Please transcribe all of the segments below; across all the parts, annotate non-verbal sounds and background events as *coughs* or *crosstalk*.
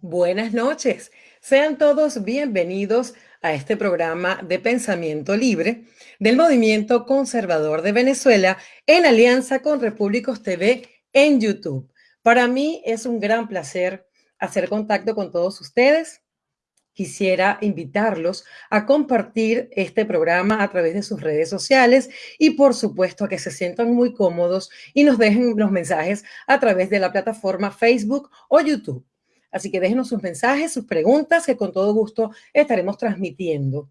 Buenas noches. Sean todos bienvenidos a este programa de pensamiento libre del Movimiento Conservador de Venezuela en alianza con Repúblicos TV en YouTube. Para mí es un gran placer hacer contacto con todos ustedes. Quisiera invitarlos a compartir este programa a través de sus redes sociales y por supuesto a que se sientan muy cómodos y nos dejen los mensajes a través de la plataforma Facebook o YouTube. Así que déjenos sus mensajes, sus preguntas, que con todo gusto estaremos transmitiendo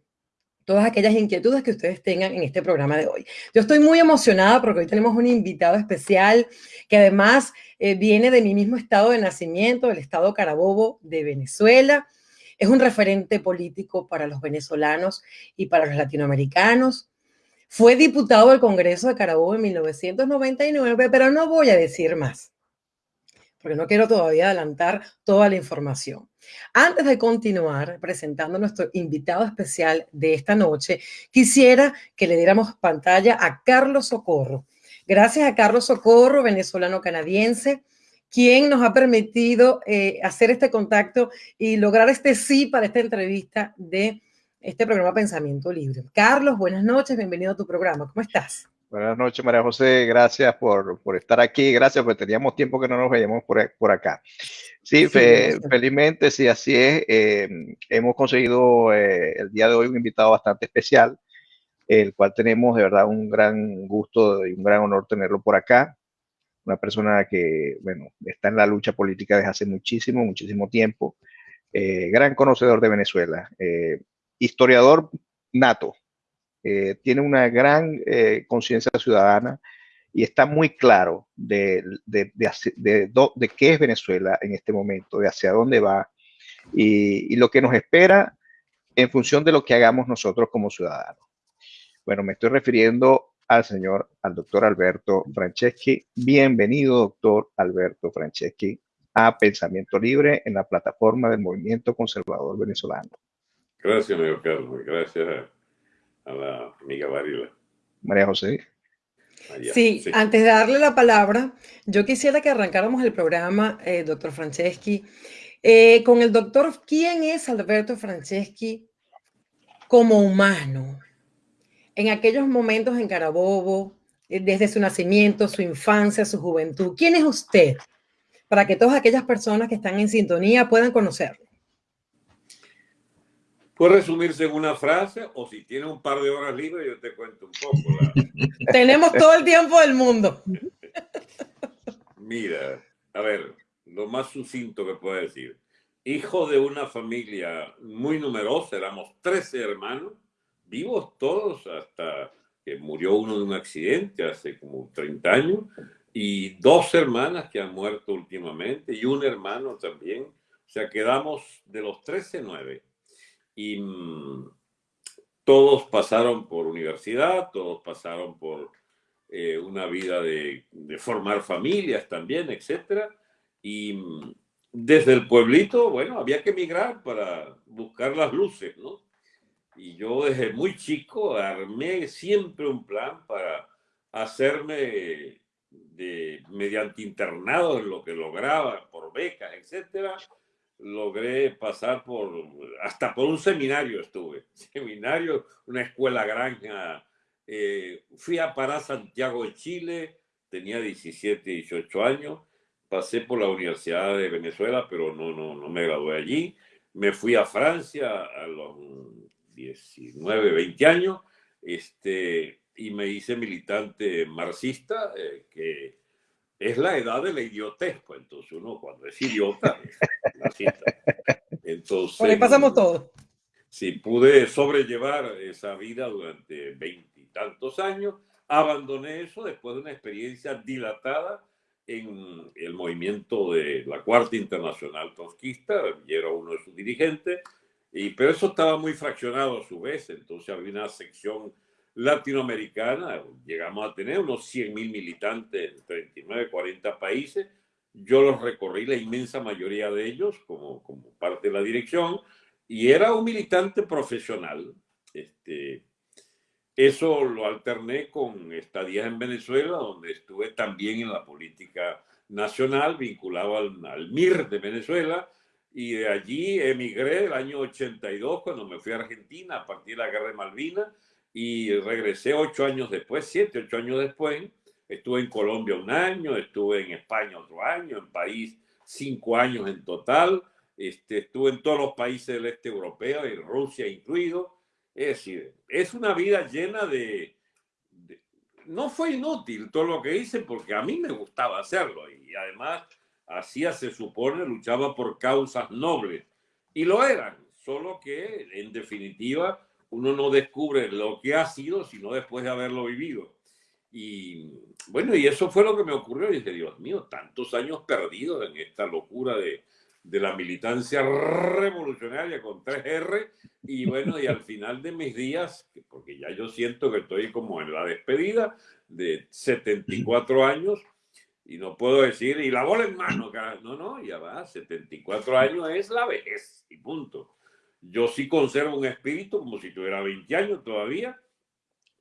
todas aquellas inquietudes que ustedes tengan en este programa de hoy. Yo estoy muy emocionada porque hoy tenemos un invitado especial que además eh, viene de mi mismo estado de nacimiento, del estado Carabobo de Venezuela. Es un referente político para los venezolanos y para los latinoamericanos. Fue diputado del Congreso de Carabobo en 1999, pero no voy a decir más porque no quiero todavía adelantar toda la información. Antes de continuar presentando a nuestro invitado especial de esta noche, quisiera que le diéramos pantalla a Carlos Socorro. Gracias a Carlos Socorro, venezolano-canadiense, quien nos ha permitido eh, hacer este contacto y lograr este sí para esta entrevista de este programa Pensamiento Libre. Carlos, buenas noches, bienvenido a tu programa. ¿Cómo estás? Buenas noches, María José. Gracias por, por, estar aquí. Gracias, porque teníamos tiempo que no nos veíamos por, por acá. Sí, felizmente, sí, así es. Eh, hemos conseguido eh, el día de hoy un invitado bastante especial, el cual tenemos de verdad un gran gusto y un gran honor tenerlo por acá. Una persona que, bueno, está en la lucha política desde hace muchísimo, muchísimo tiempo. Eh, gran conocedor de Venezuela. historiador nato, eh, tiene una gran eh, conciencia ciudadana y está muy claro de, de, de, qué es Venezuela en este momento, de hacia dónde va y, lo que nos espera en función de lo que hagamos nosotros como ciudadanos. Bueno, me estoy refiriendo al señor, al doctor Alberto Franceschi. Bienvenido, doctor Alberto Franceschi, a Pensamiento Libre en la plataforma del Movimiento Conservador Venezolano. Gracias, amigo Carlos. Gracias a la amiga Varila. María José. Sí, antes de darle la palabra, yo quisiera que arrancáramos el programa, eh, doctor Franceschi, eh, con el doctor, ¿quién es Alberto Franceschi como humano? En aquellos momentos en Carabobo, eh, desde su nacimiento, su infancia, su juventud, ¿quién es usted? Para que todas aquellas personas que están en sintonía puedan conocerlo. Puede resumirse en una frase o si tiene un par de horas libres yo te cuento un poco. *laughs* Tenemos todo el tiempo del mundo. Mira, a ver, lo más sucinto que puedo decir. Hijo de una familia muy numerosa, éramos 13 hermanos, vivos todos hasta que murió uno de un accidente hace como 30 años, y dos hermanas que han muerto últimamente, y un hermano también. O sea, quedamos de los 13, 9 y mm, todos pasaron por universidad, todos pasaron por eh, una vida de, formar familias también, etc. Y mm, desde el pueblito, bueno, había que emigrar para buscar las luces, ¿no? Y yo desde muy chico armé siempre un plan para hacerme de, mediante internado en lo que lograba, por becas, etcétera, logré pasar por, hasta por un seminario estuve, *laughs* seminario, una escuela granja. Eh, fui a parar Santiago de Chile, tenía 17, 18 años, pasé por la Universidad de Venezuela, pero no, no, no me gradué allí. Me fui a Francia a los 19, 20 años, este, y me hice militante marxista, eh, que es la edad de la idiotez, pues entonces uno cuando es idiota, la cita. Entonces, Por pasamos todo. Si pude sobrellevar esa vida durante veintitantos años, abandoné eso después de una experiencia dilatada en el movimiento de la Cuarta Internacional Trotskista, y era uno de sus dirigentes, y, pero eso estaba muy fraccionado a su vez, entonces había una sección latinoamericana, llegamos a tener unos 100.000 militantes en 39, 40 países. Yo los recorrí, la inmensa mayoría de ellos, como, como parte de la dirección, y era un militante profesional. Este, eso lo alterné con estadías en Venezuela, donde estuve también en la política nacional, vinculado al, al MIR de Venezuela, y de allí emigré el año 82 cuando me fui a Argentina a partir de la guerra de Malvinas y regresé ocho años después, siete, ocho años después. Estuve en Colombia un año, estuve en España otro año, en París cinco años en total, este, estuve en todos los países del este europeo, en Rusia incluido, es decir, es una vida llena de, No fue inútil todo lo que hice porque a mí me gustaba hacerlo y además hacía, se supone, luchaba por causas nobles. Y lo eran, solo que en definitiva uno no descubre lo que ha sido sino después de haberlo vivido. Y bueno, y eso fue lo que me ocurrió. Y dije, Dios mío, tantos años perdidos en esta locura de, de la militancia revolucionaria con 3R y bueno, y al final de mis días, porque ya yo siento que estoy como en la despedida de 74 años y no puedo decir, y la bola en mano, no, no, ya va, 74 años es la vejez y punto. Yo sí conservo un espíritu como si tuviera 20 años todavía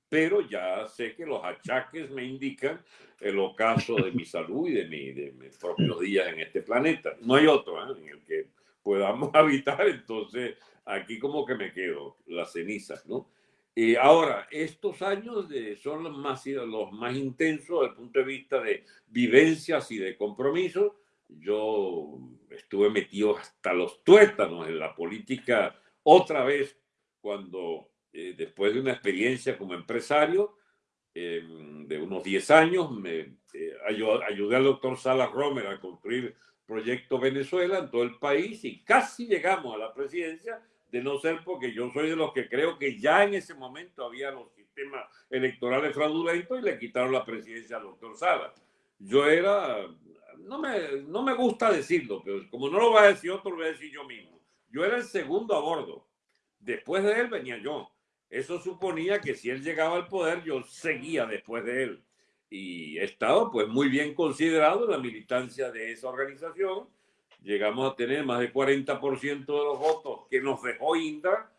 pero ya sé que los achaques me indican el ocaso de mi salud y de, mi, de mis propios días en este planeta. No hay otro ¿eh? en el que podamos *laughs* habitar, entonces aquí como que me quedo, las cenizas, ¿no? Y ahora, estos años son los más, los más intensos desde el punto de vista de vivencias y de compromisos. Yo estuve metido hasta los tuétanos en la política otra vez cuando eh, después de una experiencia como empresario em, de unos 10 años, me eh, ayudé, al doctor Salas Romer a construir Proyecto Venezuela en todo el país y casi llegamos a la presidencia, de no ser porque yo soy de los que creo que ya en ese momento había los sistemas electorales fraudulentos y le quitaron la presidencia al doctor Salas. Yo era, no me, no me gusta decirlo, pero como no lo va a decir otro, lo voy a decir yo mismo. Yo era el segundo a bordo. Después de él venía yo. Eso suponía que si él llegaba al poder, yo seguía después de él. Y he estado pues muy bien considerado en la militancia de esa organización. Llegamos a tener más del 40% de los votos que nos dejó Indra.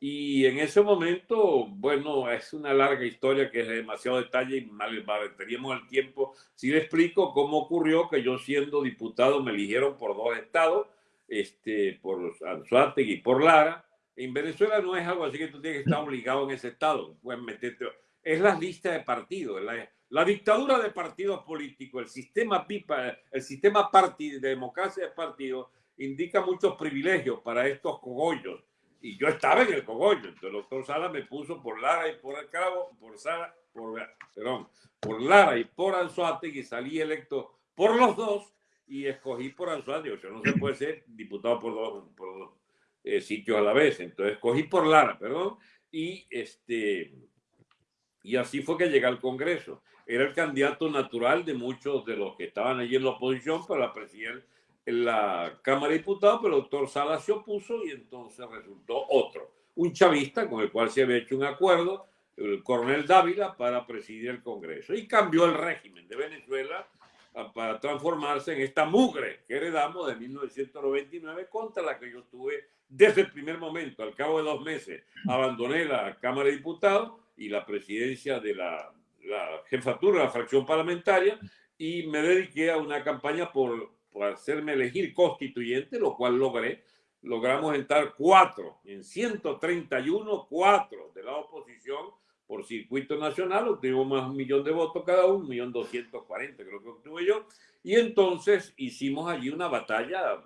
Y en ese momento, bueno, es una larga historia que es demasiado detalle y mal, teníamos el tiempo. Si le explico cómo ocurrió que yo siendo diputado me eligieron por dos estados, este, por Anzuategui y por Lara en Venezuela no es algo así que tú tienes que estar obligado en ese estado. Puedes meterte. Es la lista de partidos. La, la dictadura de partidos políticos, el sistema PIPA, el sistema de democracia de partidos, indica muchos privilegios para estos cogollos. Y yo estaba en el cogollo. Entonces el doctor Sala me puso por Lara y por el Cabo, por Sala, por, perdón, por Lara y por Anzuategui, y salí electo por los dos y escogí por Anzuategui. O sea, no se puede ser diputado por dos, por eh, sitios a la vez. Entonces cogí por Lara, perdón, y, este, y así fue que llegué al Congreso. Era el candidato natural de muchos de los que estaban allí en la oposición para la presidencia en la Cámara de Diputados, pero el doctor Salas se opuso y entonces resultó otro, un chavista con el cual se había hecho un acuerdo, el coronel Dávila, para presidir el Congreso. Y cambió el régimen de Venezuela para transformarse en esta mugre que heredamos de 1999 contra la que yo tuve desde el primer momento. Al cabo de dos meses abandoné la Cámara de Diputados y la presidencia de la, la jefatura la fracción parlamentaria y me dediqué a una campaña por, por hacerme elegir constituyente, lo cual logré. Logramos entrar cuatro, en 131, cuatro de la oposición por circuito nacional, obtuvimos más un millón de votos cada uno, un millón doscientos cuarenta creo que obtuve yo, y entonces hicimos allí una batalla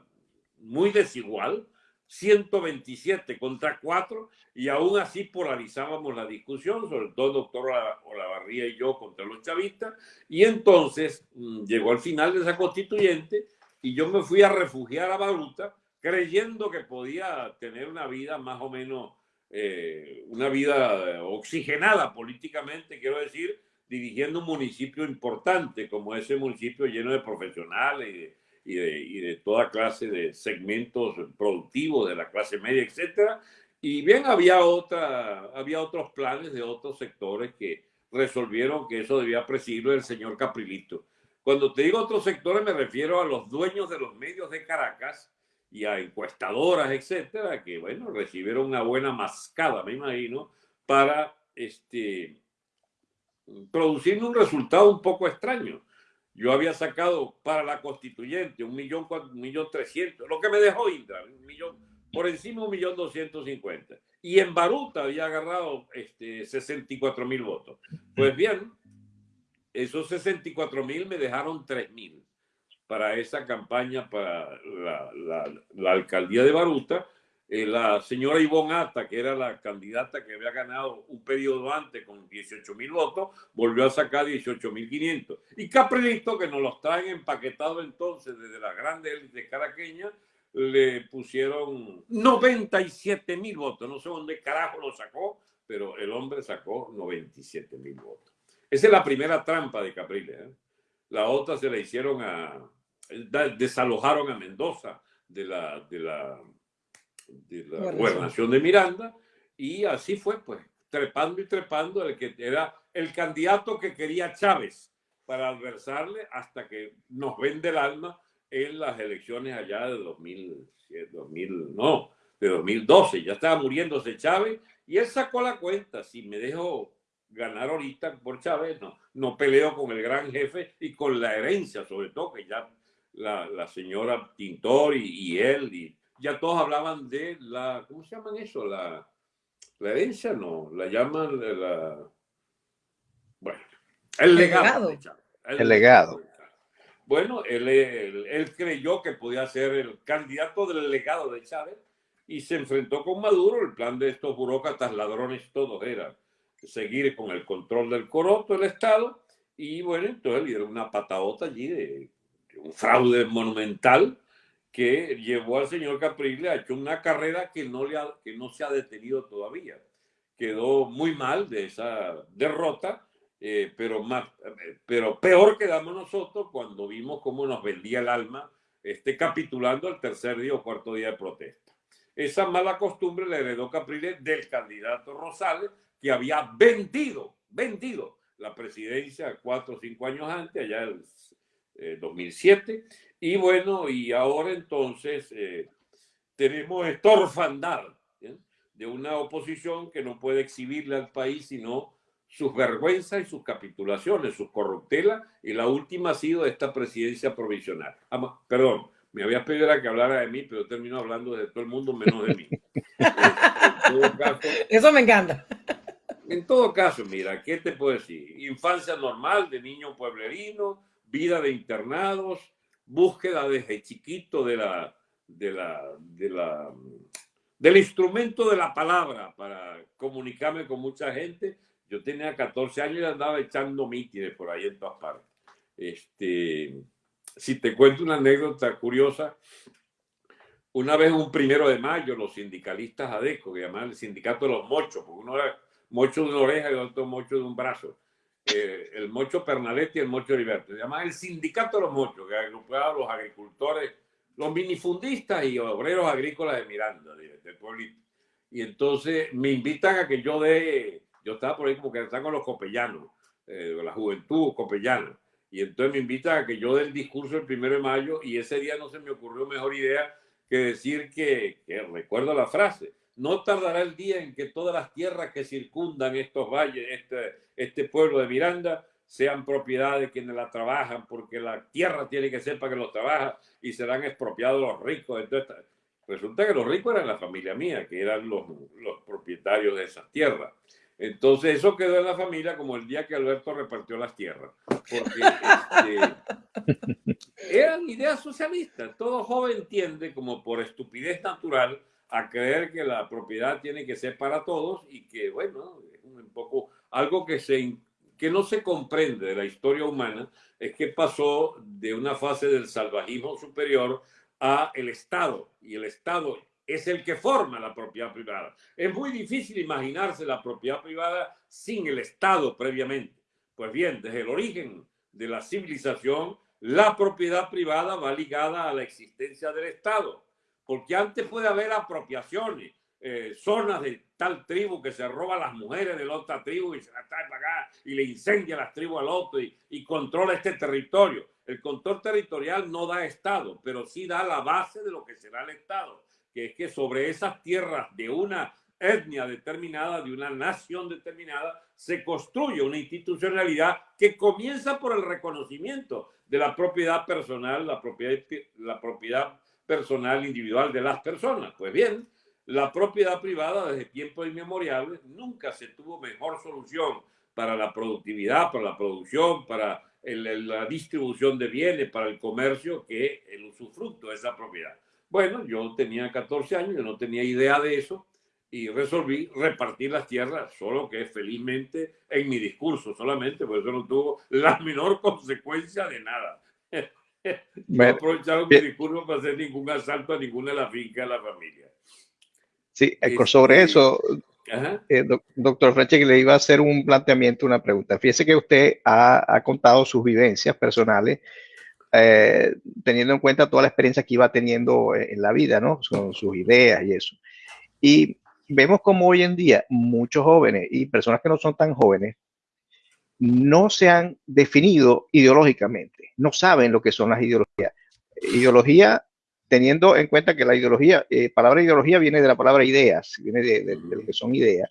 muy desigual, 127 contra 4, y aún así polarizábamos la discusión, sobre todo el doctor Olavarría y yo contra los chavistas, y entonces mm, llegó al final de esa constituyente y yo me fui a refugiar a Baruta creyendo que podía tener una vida más o menos eh, una vida oxigenada políticamente, quiero decir, dirigiendo un municipio importante como ese municipio lleno de profesionales y de, y de, toda clase de segmentos productivos de la clase media, etcétera. Y bien, había, otra, había otros planes de otros sectores que resolvieron que eso debía presidirlo el señor Caprilito. Cuando te digo otros sectores, me refiero a los dueños de los medios de Caracas y a encuestadoras, etcétera, que, bueno, recibieron una buena mascada, me imagino, para este, producir un resultado un poco extraño. Yo había sacado para la constituyente un millón, un millón trescientos, lo que me dejó Indra, un millón, por encima un millón doscientos cincuenta. Y en Baruta había agarrado este, 64 mil votos. Pues bien, esos 64 mil me dejaron 3 mil para esa campaña para la, alcaldía de Baruta eh, la señora Ivonne Ata, que era la candidata que había ganado un periodo antes con 18 mil votos, volvió a sacar 18 mil 500. Y Caprilito, que nos los traen empaquetados entonces desde la grande élite caraqueña, le pusieron 97 mil votos. No sé dónde carajo lo sacó, pero el hombre sacó 97 mil votos. Esa es la primera trampa de Capriles. ¿eh? La otra se la hicieron a... desalojaron a Mendoza de la, de la de la gobernación de Miranda y así fue, pues, trepando y trepando el que era el candidato que quería Chávez para adversarle hasta que nos vende el alma en las elecciones allá de 2000, 2000 no, de 2012. Ya estaba muriéndose Chávez y él sacó la cuenta. Si me dejo ganar ahorita por Chávez, no, no peleo con el gran jefe y con la herencia, sobre todo que ya la, la señora Tintor y, y él y ya todos hablaban de la, ¿cómo se llaman eso? La, la herencia, no, la llaman la, bueno, el, legado. El, legado. Bueno, él, él, creyó que podía ser el candidato del legado de Chávez y se enfrentó con Maduro. El plan de estos burócratas ladrones todos era seguir con el control del coroto, el Estado, y bueno, entonces le dieron una patadota allí de un fraude monumental que llevó al señor Caprile a hecho una carrera que no, le que no se ha detenido todavía. Quedó muy mal de esa derrota, eh, pero, más, pero peor quedamos nosotros cuando vimos cómo nos vendía el alma este, capitulando el tercer día o cuarto día de protesta. Esa mala costumbre le heredó Capriles del candidato Rosales, que había vendido, vendido la presidencia cuatro o cinco años antes, allá en eh, 2007, y bueno, y ahora entonces eh, tenemos esta orfandad de una oposición que no puede exhibirle al país sino sus vergüenzas y sus capitulaciones, sus corruptelas, y la última ha sido esta presidencia provisional. Ah, perdón, me había pedido que hablara de mí, pero termino hablando de todo el mundo menos de mí. *laughs* Eso me encanta. En todo caso, mira, ¿qué te puedo decir? Infancia normal de niño pueblerino, vida de internados, búsqueda desde chiquito de la, de la, de la, del instrumento de la palabra para comunicarme con mucha gente. Yo tenía 14 años y andaba echando mítines por ahí en todas partes. Este, si te cuento una anécdota curiosa, una vez un primero de mayo, los sindicalistas ADECO, que llamaban el sindicato de los mochos, porque uno era mocho de una oreja y otro mocho de un brazo, eh, el Mocho Pernaletti y el Mocho Heriberto. Se llama el Sindicato de los Mochos, que agrupaba a los agricultores, los minifundistas y obreros agrícolas de Miranda, del pueblito. Y entonces me invitan a que yo dé, yo estaba por ahí como que están con los copellanos, eh, la juventud copellana. Y entonces me invitan a que yo dé el discurso el primero de mayo y ese día no se me ocurrió mejor idea que decir que recuerdo la frase, no tardará el día en que todas las tierras que circundan estos valles, este, este pueblo de Miranda, sean propiedad de quienes la trabajan, porque la tierra tiene que ser para que los trabaja y serán expropiados los ricos. Entonces, resulta que los ricos eran la familia mía, que eran los, los propietarios de esas tierras. Entonces eso quedó en la familia como el día que Alberto repartió las tierras. Porque este, *laughs* eran ideas socialistas. Todo joven entiende como por estupidez natural a creer que la propiedad tiene que ser para todos y que, bueno, es un poco algo que, se, que no se comprende de la historia humana, es que pasó de una fase del salvajismo superior a el Estado, y el Estado es el que forma la propiedad privada. Es muy difícil imaginarse la propiedad privada sin el Estado previamente. Pues bien, desde el origen de la civilización, la propiedad privada va ligada a la existencia del Estado porque antes puede haber apropiaciones, eh, zonas de tal tribu que se roba a las mujeres de la otra tribu y se las trae para acá y le incendia las tribus al otro y, y controla este territorio. El control territorial no da Estado, pero sí da la base de lo que será el Estado, que es que sobre esas tierras de una etnia determinada, de una nación determinada, se construye una institucionalidad que comienza por el reconocimiento de la propiedad personal, la propiedad, la propiedad personal individual de las personas. Pues bien, la propiedad privada desde tiempos inmemoriales nunca se tuvo mejor solución para la productividad, para la producción, para la distribución de bienes, para el comercio, que el usufructo de esa propiedad. Bueno, yo tenía 14 años, yo no tenía idea de eso y resolví repartir las tierras, solo que felizmente en mi discurso solamente, por eso no tuvo la *laughs* menor consecuencia de nada. *laughs* No aprovecharon mi discurso para hacer ningún asalto a ninguna de las fincas de la familia. Sí, este, sobre eso, eh, doctor Freche, le iba a hacer un planteamiento, una pregunta. Fíjese que usted ha, contado sus vivencias personales, eh, teniendo en cuenta toda la experiencia que iba teniendo en la vida, ¿no? Con sus ideas y eso. Y vemos como hoy en día muchos jóvenes y personas que no son tan jóvenes no se han definido ideológicamente, no saben lo que son las ideologías. Ideología teniendo en cuenta que la ideología, eh, palabra ideología viene de la palabra ideas, viene de, lo que son ideas,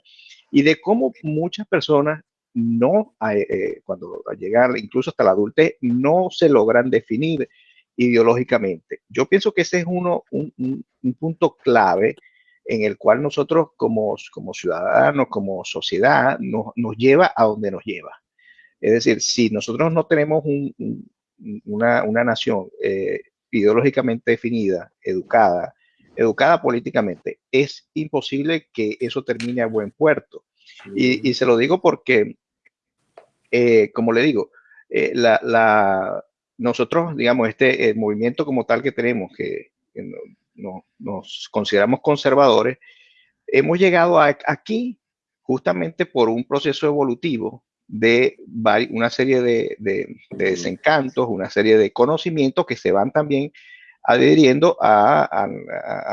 y de cómo muchas personas no, eh, eh, cuando llegan incluso hasta la adultez, no se logran definir ideológicamente. Yo pienso que ese es uno, un, punto clave en el cual nosotros como, como ciudadanos, como sociedad, nos, lleva a donde nos lleva. Es decir, si nosotros no tenemos una, una, nación eh, ideológicamente definida, educada, educada políticamente, es imposible que eso termine a buen puerto. Y, se lo digo porque, eh, como le digo, eh, la, nosotros, digamos, este movimiento como tal que tenemos, que, no, nos consideramos conservadores, hemos llegado aquí justamente por un proceso evolutivo de una serie de, desencantos, una serie de conocimientos que se van también adheriendo a,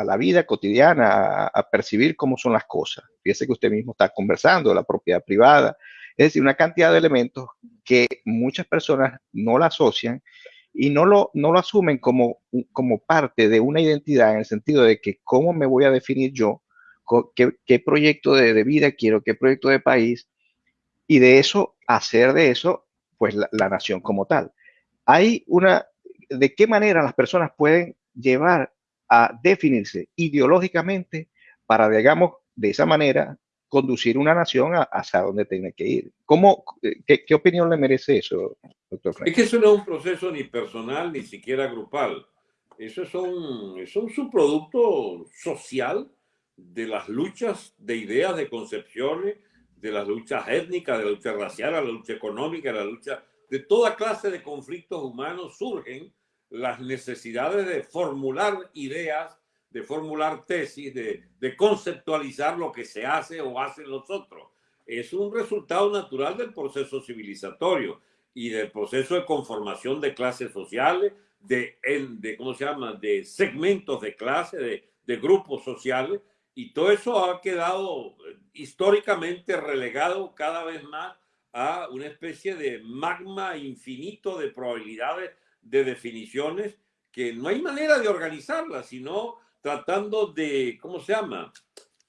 la vida cotidiana, a, percibir cómo son las cosas. Fíjese que usted mismo está conversando la propiedad privada, es decir, una cantidad de elementos que muchas personas no la asocian y no lo, no lo asumen como, como parte de una identidad en el sentido de que cómo me voy a definir yo, qué, proyecto de, de vida quiero, qué proyecto de país, y de eso, hacer de eso, pues la, nación como tal. Hay una, ¿de qué manera las personas pueden llevar a definirse ideológicamente para, digamos, de esa manera conducir una nación hacia donde tiene que ir. ¿Cómo, qué, qué, opinión le merece eso, doctor Frank? Es que eso no es un proceso ni personal ni siquiera grupal. Eso es un, es un subproducto social de las luchas de ideas, de concepciones, de las luchas étnicas, de la lucha racial, de la lucha económica, de la lucha de toda clase de conflictos humanos surgen las necesidades de formular ideas, de formular tesis, de, conceptualizar lo que se hace o hacen los otros. Es un resultado natural del proceso civilizatorio y del proceso de conformación de clases sociales, de, de ¿cómo se llama?, de segmentos de clase, de grupos sociales, y todo eso ha quedado históricamente relegado cada vez más a una especie de magma infinito de probabilidades, de definiciones, que no hay manera de organizarlas, sino tratando de, ¿cómo se llama?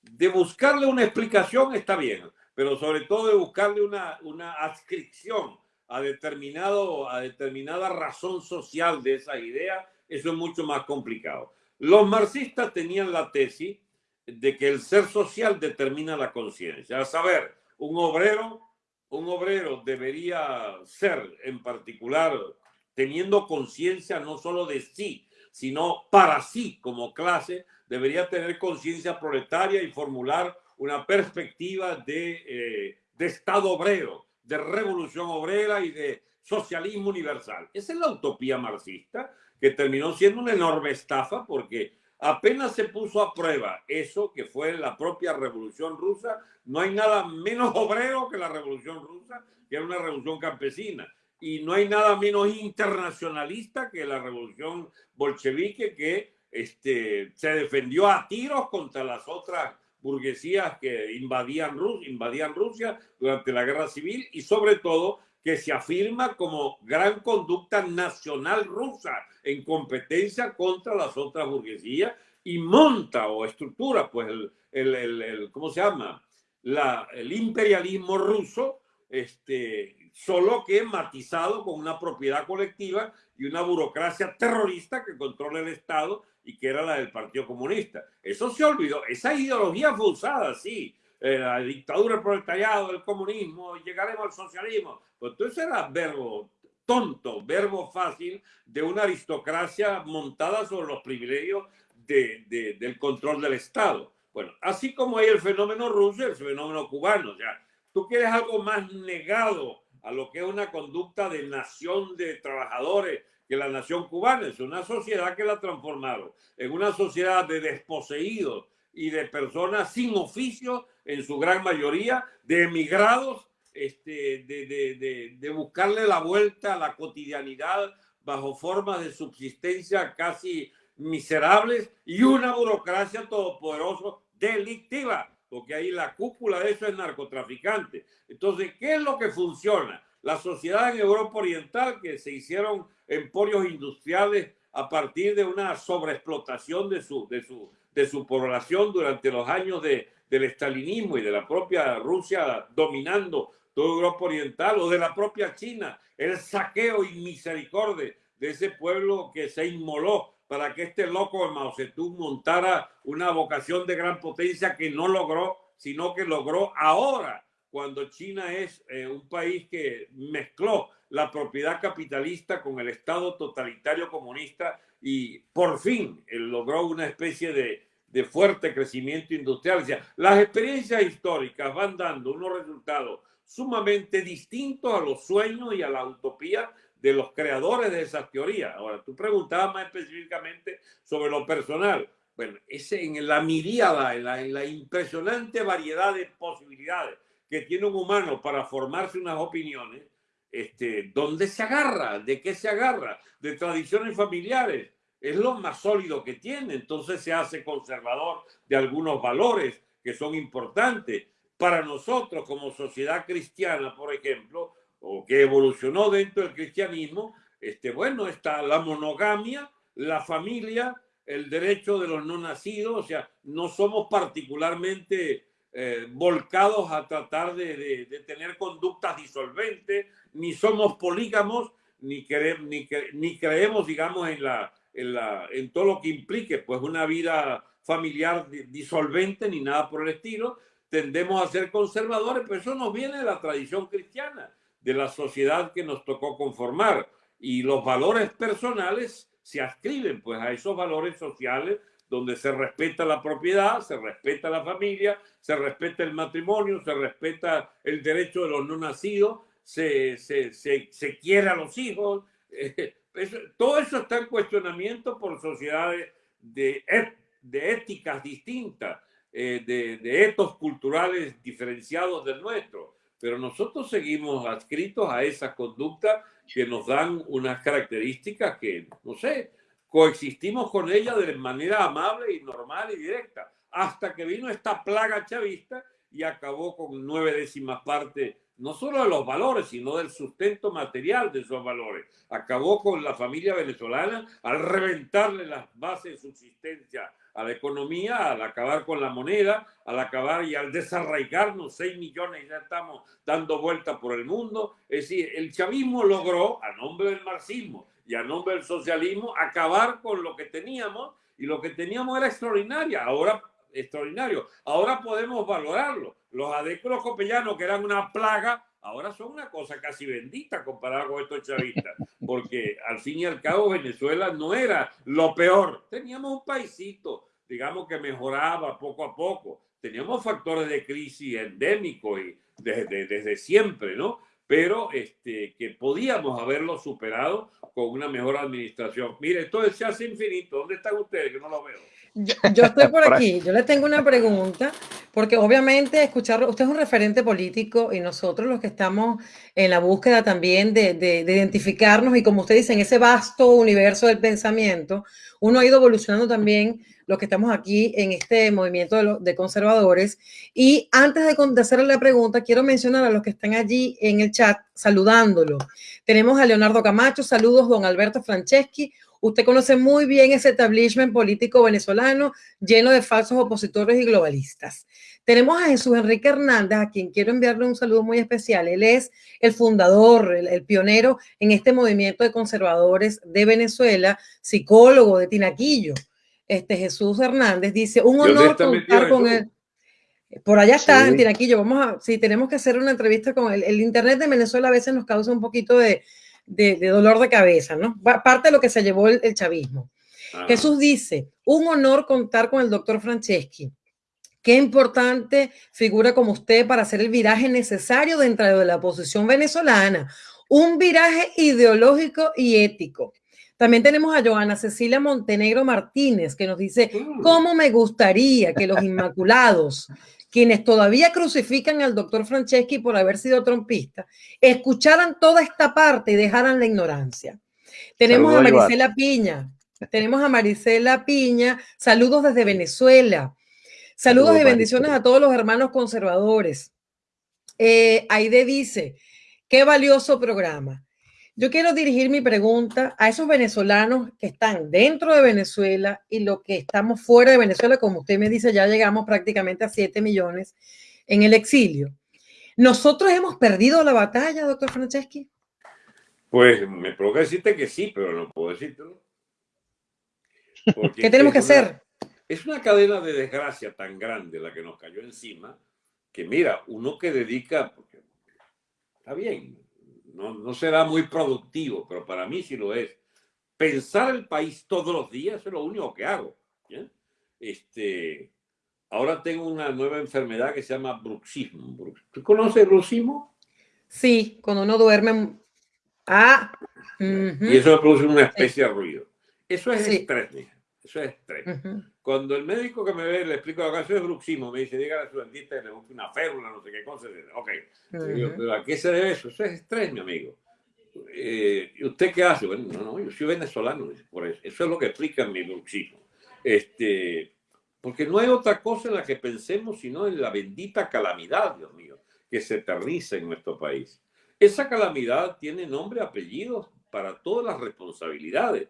De buscarle una explicación está bien, pero sobre todo de buscarle una, una adscripción a, determinado, a determinada razón social de esa idea, eso es mucho más complicado. Los marxistas tenían la tesis de que el ser social determina la conciencia. A saber, un obrero, un obrero debería ser en particular teniendo conciencia no solo de sí, sino para sí como clase, debería tener conciencia proletaria y formular una perspectiva de, eh, de Estado obrero, de revolución obrera y de socialismo universal. Esa es la utopía marxista que terminó siendo una enorme estafa porque apenas se puso a prueba eso que fue la propia revolución rusa, no hay nada menos *laughs* obrero que la revolución rusa, que era una revolución campesina. Y no hay nada menos internacionalista que la revolución bolchevique que este, se defendió a tiros contra las otras burguesías que invadían, invadían Rusia durante la guerra civil y sobre todo que se afirma como gran conducta nacional rusa en competencia contra las otras burguesías y monta o estructura, pues, el, el, el, ¿cómo se llama? La, el imperialismo ruso, este, solo que matizado con una propiedad colectiva y una burocracia terrorista que controla el Estado y que era la del Partido Comunista. Eso se olvidó. Esa ideología fue usada, sí. Eh, la dictadura del proletariado, el comunismo, llegaremos al socialismo. Pues eso era verbo tonto, verbo fácil de una aristocracia montada sobre los privilegios de, del control del Estado. Bueno, así como hay el fenómeno ruso el fenómeno cubano. O sea, tú quieres algo más negado a lo que es una conducta de nación de trabajadores que la nación cubana. Es una sociedad que la transformaron en una sociedad de desposeídos y de personas sin oficio, en su gran mayoría, de emigrados, este, de, de, de, de buscarle la vuelta a la cotidianidad bajo formas de subsistencia casi miserables y una burocracia todopoderosa delictiva, porque ahí la cúpula de eso es narcotraficante. Entonces, ¿qué es lo que funciona? La sociedad en Europa Oriental, que se hicieron emporios industriales a partir de una sobreexplotación de su, de su, de su población durante los años de, del estalinismo y de la propia Rusia dominando toda Europa Oriental o de la propia China, el saqueo y misericordia de ese pueblo que se inmoló para que este loco de Mao Zedong montara una vocación de gran potencia que no logró, sino que logró ahora, cuando China es eh, un país que mezcló la propiedad capitalista con el Estado totalitario comunista y por fin él logró una especie de, de fuerte crecimiento industrial. O las experiencias históricas van dando unos resultados sumamente distintos a los sueños y a la utopía de los creadores de esas teorías. Ahora, tú preguntabas más específicamente sobre lo personal. Bueno, ese en la miríada, en la, en la impresionante variedad de posibilidades que tiene un humano para formarse unas opiniones, este, ¿dónde se agarra? ¿De qué se agarra? De tradiciones familiares. Es lo más sólido que tiene. Entonces se hace conservador de algunos valores que son importantes. Para nosotros como sociedad cristiana, por ejemplo, o que evolucionó dentro del cristianismo, este, bueno, está la monogamia, la familia, el derecho de los no nacidos, o sea, no somos particularmente eh, volcados a tratar de, tener conductas disolventes, ni somos polígamos, ni, queremos, ni, ni creemos, digamos, en, la, en, la, en todo lo que implique pues una vida familiar disolvente, ni nada por el estilo. Tendemos a ser conservadores, pero eso nos viene de la tradición cristiana de la sociedad que nos tocó conformar. Y los valores personales se ascriben pues a esos valores sociales donde se respeta la propiedad, se respeta la familia, se respeta el matrimonio, se respeta el derecho de los no nacidos, se, se, se, se quiere a los hijos. *laughs* Eso, todo eso está en cuestionamiento por sociedades de, de éticas distintas, eh, de, de etos culturales diferenciados del nuestro. Pero nosotros seguimos adscritos a esa conducta que nos dan unas características que, no sé, coexistimos con ella de manera amable y normal y directa, hasta que vino esta plaga chavista y acabó con nueve décimas partes, no solo de los valores, sino del sustento material de esos valores. Acabó con la familia venezolana al reventarle las bases de subsistencia a la economía, al acabar con la moneda, al acabar y al desarraigarnos 6 millones, ya estamos dando vuelta por el mundo. Es decir, el chavismo logró, a nombre del marxismo y a nombre del socialismo, acabar con lo que teníamos y lo que teníamos era extraordinaria, ahora extraordinario. Ahora podemos valorarlo. Los adecros copellanos, que eran una plaga, ahora son una cosa casi bendita comparado con estos chavistas, porque al fin y al cabo Venezuela no era lo peor. Teníamos un paisito, digamos que mejoraba poco a poco. Teníamos factores de crisis endémicos y desde, desde siempre, ¿no? Pero este, que podíamos haberlo superado con una mejor administración. Mire, esto se hace infinito. ¿Dónde están ustedes? Que no lo veo. Yo, yo, estoy por *laughs* aquí, yo le tengo una pregunta, porque obviamente escucharlo, usted es un referente político y nosotros los que estamos en la búsqueda también de, de, de, identificarnos y como usted dice, en ese vasto universo del pensamiento, uno ha ido evolucionando también los que estamos aquí en este movimiento de, conservadores. Y antes de, de, hacerle la pregunta, quiero mencionar a los que están allí en el chat saludándolo. Tenemos a Leonardo Camacho, saludos, don Alberto Franceschi. Usted conoce muy bien ese establishment político venezolano lleno de falsos opositores y globalistas. Tenemos a Jesús Enrique Hernández, a quien quiero enviarle un saludo muy especial. Él es el fundador, el, pionero en este movimiento de conservadores de Venezuela, psicólogo de Tinaquillo. Este Jesús Hernández dice, un honor contar con él. Por allá está, en Tinaquillo. Vamos a, sí, tenemos que hacer una entrevista con él. El Internet de Venezuela a veces nos causa un poquito de, dolor de cabeza, ¿no? Parte de lo que se llevó el, chavismo. Ah. Jesús dice, un honor contar con el doctor Franceschi Qué importante figura como usted para hacer el viraje necesario dentro de la oposición venezolana, un viraje ideológico y ético. También tenemos a Joana Cecilia Montenegro Martínez, que nos dice, mm. ¿cómo me gustaría que los Inmaculados, quienes todavía crucifican al doctor Franceschi por haber sido trompista, escucharan toda esta parte y dejaran la ignorancia? Tenemos a Marisela Piña, tenemos a Marisela Piña, saludos desde Venezuela. Saludos y bendiciones a todos los hermanos conservadores. Eh, Aide dice, qué valioso programa. Yo quiero dirigir mi pregunta a esos venezolanos que están dentro de Venezuela y los que estamos fuera de Venezuela, como usted me dice, ya llegamos prácticamente a 7 millones en el exilio. ¿Nosotros hemos perdido la batalla, doctor Franceschi? Pues me provoca decirte que sí, pero no puedo decirlo. ¿Qué tenemos que hacer? Es una cadena de desgracia tan grande la que nos cayó encima, que mira, uno que dedica, porque está bien, no, no será muy productivo, pero para mí sí lo es. Pensar el país todos los días es lo único que hago. Este, ahora tengo una nueva enfermedad que se llama bruxismo. ¿Tú conoces el bruxismo? Sí, cuando uno duerme. Ah. Y eso produce una especie de ruido. Eso es estrés, eso es estrés. Cuando el médico que me ve le explico eso es bruxismo, me dice, dígale a su dentista que le busque una férula, no sé qué cosa. Ok, pero ¿a qué se debe eso? Eso es estrés, mi amigo. Eh, ¿Y usted qué hace? Bueno, no, no, yo soy venezolano, por eso. Eso es lo que explica mi bruxismo. Este, porque no hay otra cosa en la que pensemos sino en la bendita calamidad, Dios mío, que se aterriza en nuestro país. Esa calamidad tiene nombre y apellidos para todas las responsabilidades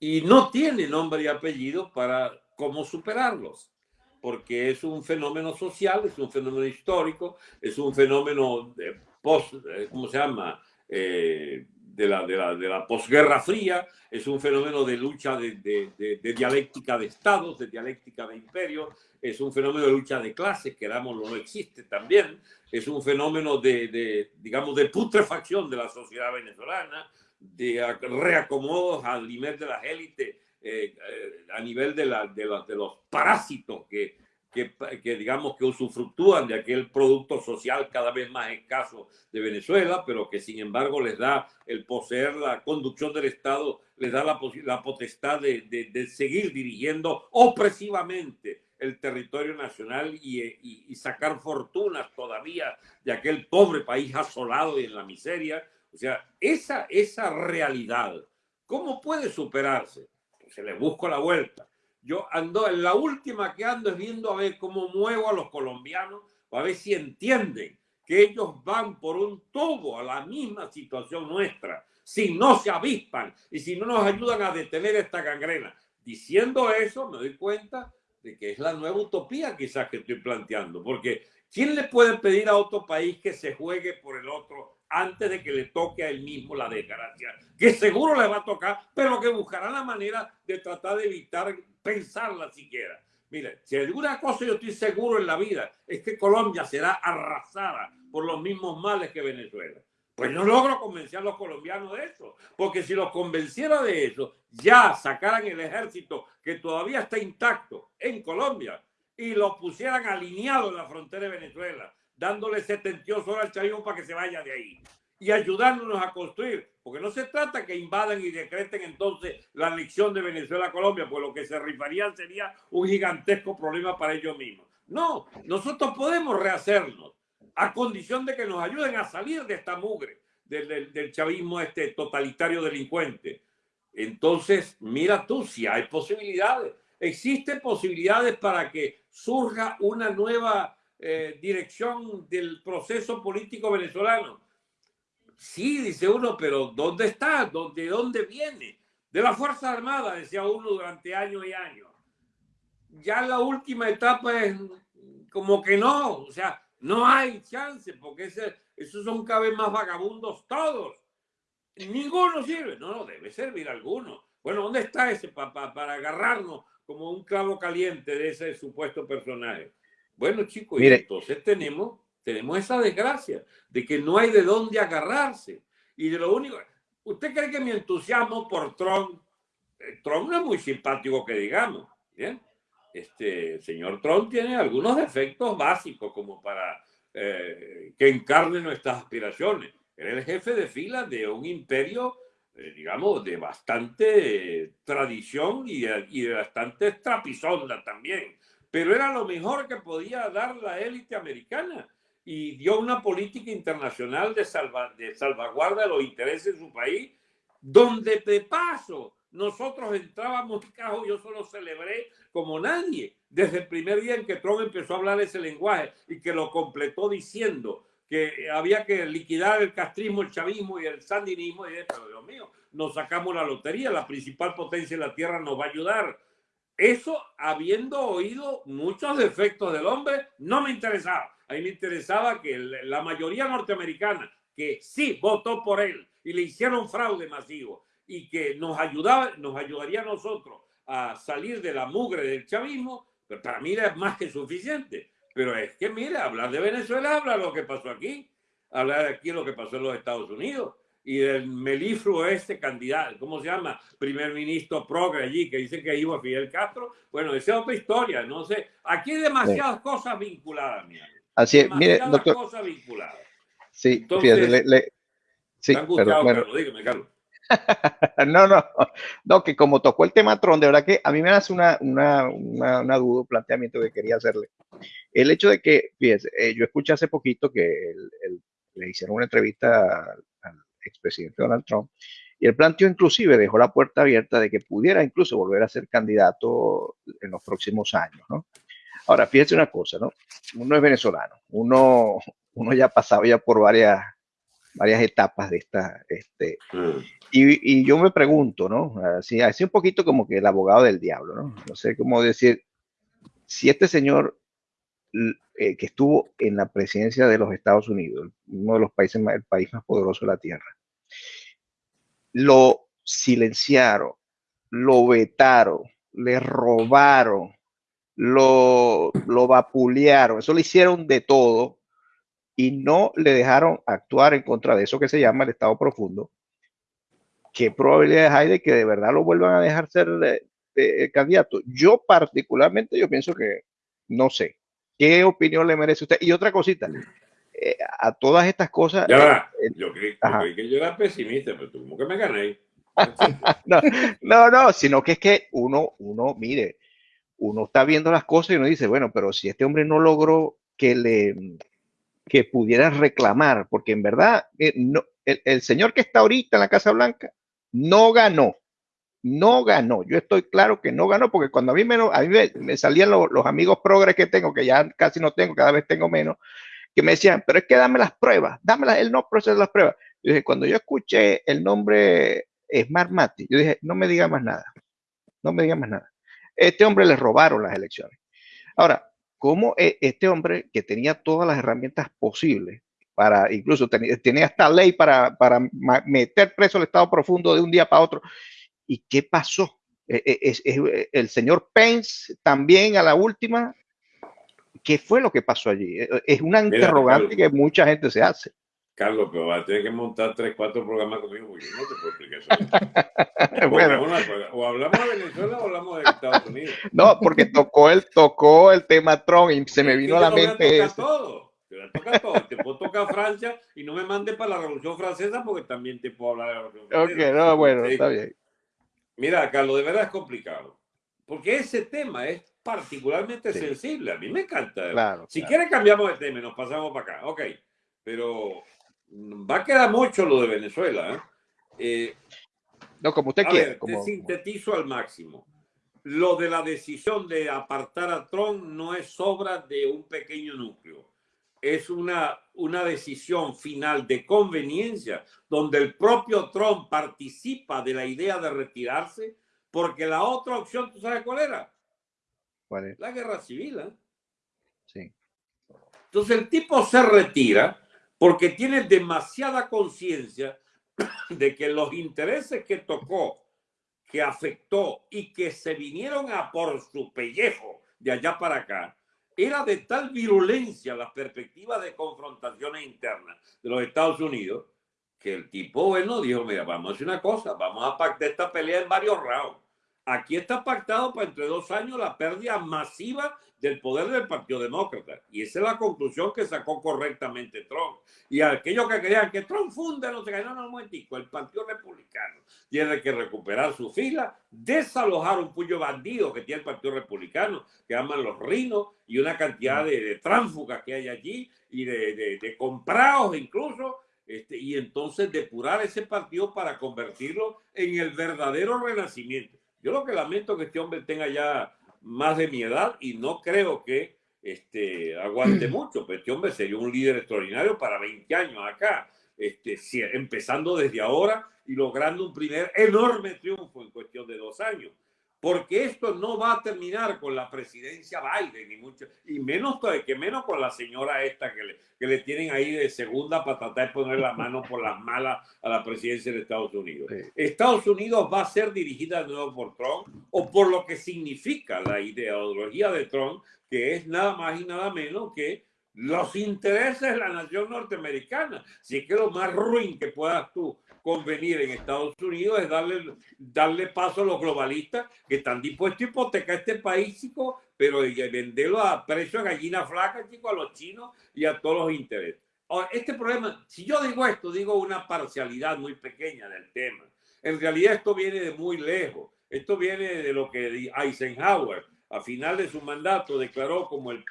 y no tiene nombre y apellido para cómo superarlos, porque es un fenómeno social, es un fenómeno histórico, es un fenómeno de post, eh, ¿cómo se llama? Eh, de, la, de, la, de la posguerra fría, es un fenómeno de lucha de, de, dialéctica de estados, de dialéctica de imperio, es un fenómeno de lucha de clases, que o no existe también, es un fenómeno de, digamos, de putrefacción de la sociedad venezolana, de reacomodos al nivel de las élites eh, eh, a nivel de, la, de, de, los parásitos que, que, que, digamos que usufructúan de aquel producto social cada vez más escaso de Venezuela, pero que sin embargo les da el poseer la conducción del Estado, les da la, la potestad de, de, seguir dirigiendo opresivamente el territorio nacional y, y, y, sacar fortunas todavía de aquel pobre país asolado y en la miseria. O sea, esa, esa realidad, ¿cómo puede superarse? Se le busco la vuelta. Yo ando, en la última que ando es viendo a ver cómo muevo a los colombianos, a ver si entienden que ellos van por un tubo a la misma situación nuestra, si no se avispan y si no nos ayudan a detener esta gangrena. Diciendo eso, me doy cuenta de que es la nueva utopía quizás que estoy planteando, porque ¿quién le puede pedir a otro país que se juegue por el otro antes de que le toque a él mismo la desgracia, que seguro le va a tocar, pero que buscará la manera de tratar de evitar pensarla siquiera. Mire, si alguna cosa yo estoy seguro en la vida es que Colombia será arrasada por los mismos males que Venezuela. Pues no logro convencer a los colombianos de eso, porque si los convenciera de eso, ya sacaran el ejército que todavía está intacto en Colombia y lo pusieran alineado en la frontera de Venezuela dándole 72 horas al chavismo para que se vaya de ahí y ayudándonos a construir, porque no se trata que invadan y decreten entonces la anexión de Venezuela a Colombia, pues lo que se rifarían sería un gigantesco problema para ellos mismos. No, nosotros podemos rehacernos a condición de que nos ayuden a salir de esta mugre del, del chavismo este totalitario delincuente. Entonces, mira tú, si hay posibilidades. ¿existe posibilidades para que surja una nueva eh, dirección del proceso político venezolano? Sí, dice uno, pero ¿dónde está? ¿De dónde viene? De la Fuerza Armada, decía uno durante años y años. Ya la última etapa es como que no, o sea, no hay chance, porque ese, esos son cada vez más vagabundos todos. Ninguno sirve. No, no, debe servir alguno. Bueno, ¿dónde está ese papá para agarrarnos como un clavo caliente de ese supuesto personaje? Bueno, chicos, entonces tenemos, tenemos esa desgracia de que no hay de dónde agarrarse. Y de lo único, ¿usted cree que mi entusiasmo por Trump, eh, Trump no es muy simpático que digamos, ¿bien? Este señor Trump tiene algunos defectos básicos como para eh, que encarne nuestras aspiraciones. Era el jefe de fila de un imperio, eh, digamos, de bastante tradición y de, bastante trapisonda también. Pero era lo mejor que podía dar la élite americana y dio una política internacional de, salvaguarda de los intereses de su país, donde de paso nosotros entrábamos cajo, yo solo celebré como nadie desde el primer día en que Trump empezó a hablar ese lenguaje y que lo completó diciendo que había que liquidar el castrismo, el chavismo y el sandinismo. Y pero Dios mío, nos sacamos la lotería, la principal potencia de la Tierra nos va a ayudar. Eso, habiendo oído muchos defectos del hombre, no me interesaba. A mí me interesaba que la mayoría norteamericana, que sí votó por él y le hicieron fraude masivo y que nos, ayudaba, nos ayudaría a nosotros a salir de la mugre del chavismo, pero para mí es más que suficiente. Pero es que, mire, hablar de Venezuela habla lo que pasó aquí, hablar de aquí lo que pasó en los Estados Unidos y del melifluo este candidato, ¿cómo se llama? Primer ministro progre allí, que dice que iba a Fidel Castro. Bueno, esa es otra historia, no sé. Aquí hay demasiadas cosas vinculadas, mira. Así es, mire, doctor. cosas vinculadas. Sí, fíjate, le, sí, perdón, bueno. dígame, Carlos. *laughs* no, no, no, que como tocó el tema Tron, de verdad que a mí me hace una, una, una, duda, un planteamiento que quería hacerle. El hecho de que, fíjese, eh, yo escuché hace poquito que le hicieron una entrevista al, expresidente Donald Trump y el planteó inclusive, dejó la puerta abierta de que pudiera incluso volver a ser candidato en los próximos años, ¿no? Ahora, fíjese una cosa, ¿no? Uno es venezolano, uno, uno ya ha pasado ya por varias varias etapas de esta. Este, mm. y, y, yo me pregunto, ¿no? Así, así un poquito como que el abogado del diablo, ¿no? No sé cómo decir, si este señor eh, que estuvo en la presidencia de los Estados Unidos, uno de los países más, el país más poderoso de la Tierra, lo silenciaron, lo vetaron, le robaron, lo, lo vapulearon, eso le hicieron de todo y no le dejaron actuar en contra de eso que se llama el Estado profundo, ¿qué probabilidades hay de que de verdad lo vuelvan a dejar ser eh, eh, candidato? Yo particularmente, yo pienso que no sé. ¿Qué opinión le merece usted? Y otra cosita, eh, a todas estas cosas... Ya, yo, creí, que yo era pesimista, pero tú como que me gané. *laughs* no, no, no, sino que es que uno, uno, mire, uno está viendo las cosas y uno dice, bueno, pero si este hombre no logró que le, que pudiera reclamar, porque en verdad eh, no, el, señor que está ahorita en la Casa Blanca no ganó, no ganó. Yo estoy claro que no ganó, porque cuando a mí me, a mí me, salían los amigos progres que tengo, que ya casi no tengo, cada vez tengo menos, que me decían, pero es que dame las pruebas, dame las, él no procesa las pruebas. Yo dije, cuando yo escuché el nombre Smart Mati, yo dije, no me diga más nada, no me diga más nada. Este hombre le robaron las elecciones. Ahora, cómo e, este hombre que tenía todas las herramientas posibles para, incluso tenía, esta ley para, para, meter preso al Estado profundo de un día para otro. ¿Y qué pasó? E, e, es, el señor Pence también a la última, ¿qué fue lo que pasó allí? Es una interrogante que mucha gente se hace. Carlos, pero va a tener que montar tres, cuatro programas conmigo porque no te puedo explicar eso. *laughs* bueno. o hablamos de Venezuela o hablamos de Estados Unidos. *laughs* No, porque tocó el, tocó el tema Trump y se me vino a la mente eso. Todo. Te toca todo. Te puedo tocar Francia y no me mande para la Revolución Francesa porque también te puedo hablar de la Revolución Francesa. Ok, no, bueno, está bien. Mira, Carlos, de verdad es complicado. Porque ese tema es particularmente sensible. A mí me encanta. Claro, si quieres cambiamos de tema y nos pasamos para acá. Ok, pero va a quedar mucho lo de Venezuela. ¿eh? Eh, no, como usted quiere. Te sintetizo al máximo. lo de la decisión de apartar a Trump no es obra de un pequeño núcleo. Es una, una decisión final de conveniencia donde el propio Trump participa de la idea de retirarse porque la otra opción, ¿tú sabes cuál era? ¿Cuál es? La guerra civil. ¿eh? Sí. Entonces el tipo se retira porque tiene demasiada conciencia de que los intereses que tocó, que afectó y que se vinieron a por su pellejo de allá para acá, era de tal virulencia la perspectiva de confrontaciones internas de los Estados Unidos que el tipo, bueno, dijo, mira, vamos a hacer una cosa, vamos a pactar esta pelea en varios rounds. Aquí está pactado para entre dos años la pérdida masiva del poder del Partido Demócrata. Y esa es la conclusión que sacó correctamente Trump. Y aquellos que creían que Trump funda, no se no, no, un momentico, el Partido Republicano tiene que recuperar su fila, desalojar un puño bandido que tiene el Partido Republicano, que llaman los rinos, y una cantidad de, de tránfugas que hay allí, y de, de, de comprados incluso, este, y entonces depurar ese partido para convertirlo en el verdadero renacimiento. Yo lo que lamento es que este hombre tenga ya más de mi edad y no creo que este, aguante mucho, pero este hombre sería un líder extraordinario para 20 años acá, este, empezando desde ahora y logrando un primer enorme triunfo en cuestión de dos años porque esto no va a terminar con la presidencia Biden, ni mucho, y menos que menos con la señora esta que le, que le tienen ahí de segunda para tratar de poner la mano por las malas a la presidencia de Estados Unidos. Estados Unidos va a ser dirigida de nuevo por Trump o por lo que significa la ideología de Trump, que es nada más y nada menos que los intereses de la nación norteamericana. Si es que lo más ruin que puedas tú convenir en Estados Unidos es darle, darle paso a los globalistas que están dispuestos a hipotecar este país, chico, pero venderlo a precio de gallina flaca, chico, a los chinos y a todos los intereses. Ahora, este problema, si yo digo esto, digo una parcialidad muy pequeña del tema. En realidad esto viene de muy lejos. Esto viene de lo que Eisenhower, a final de su mandato, declaró como el,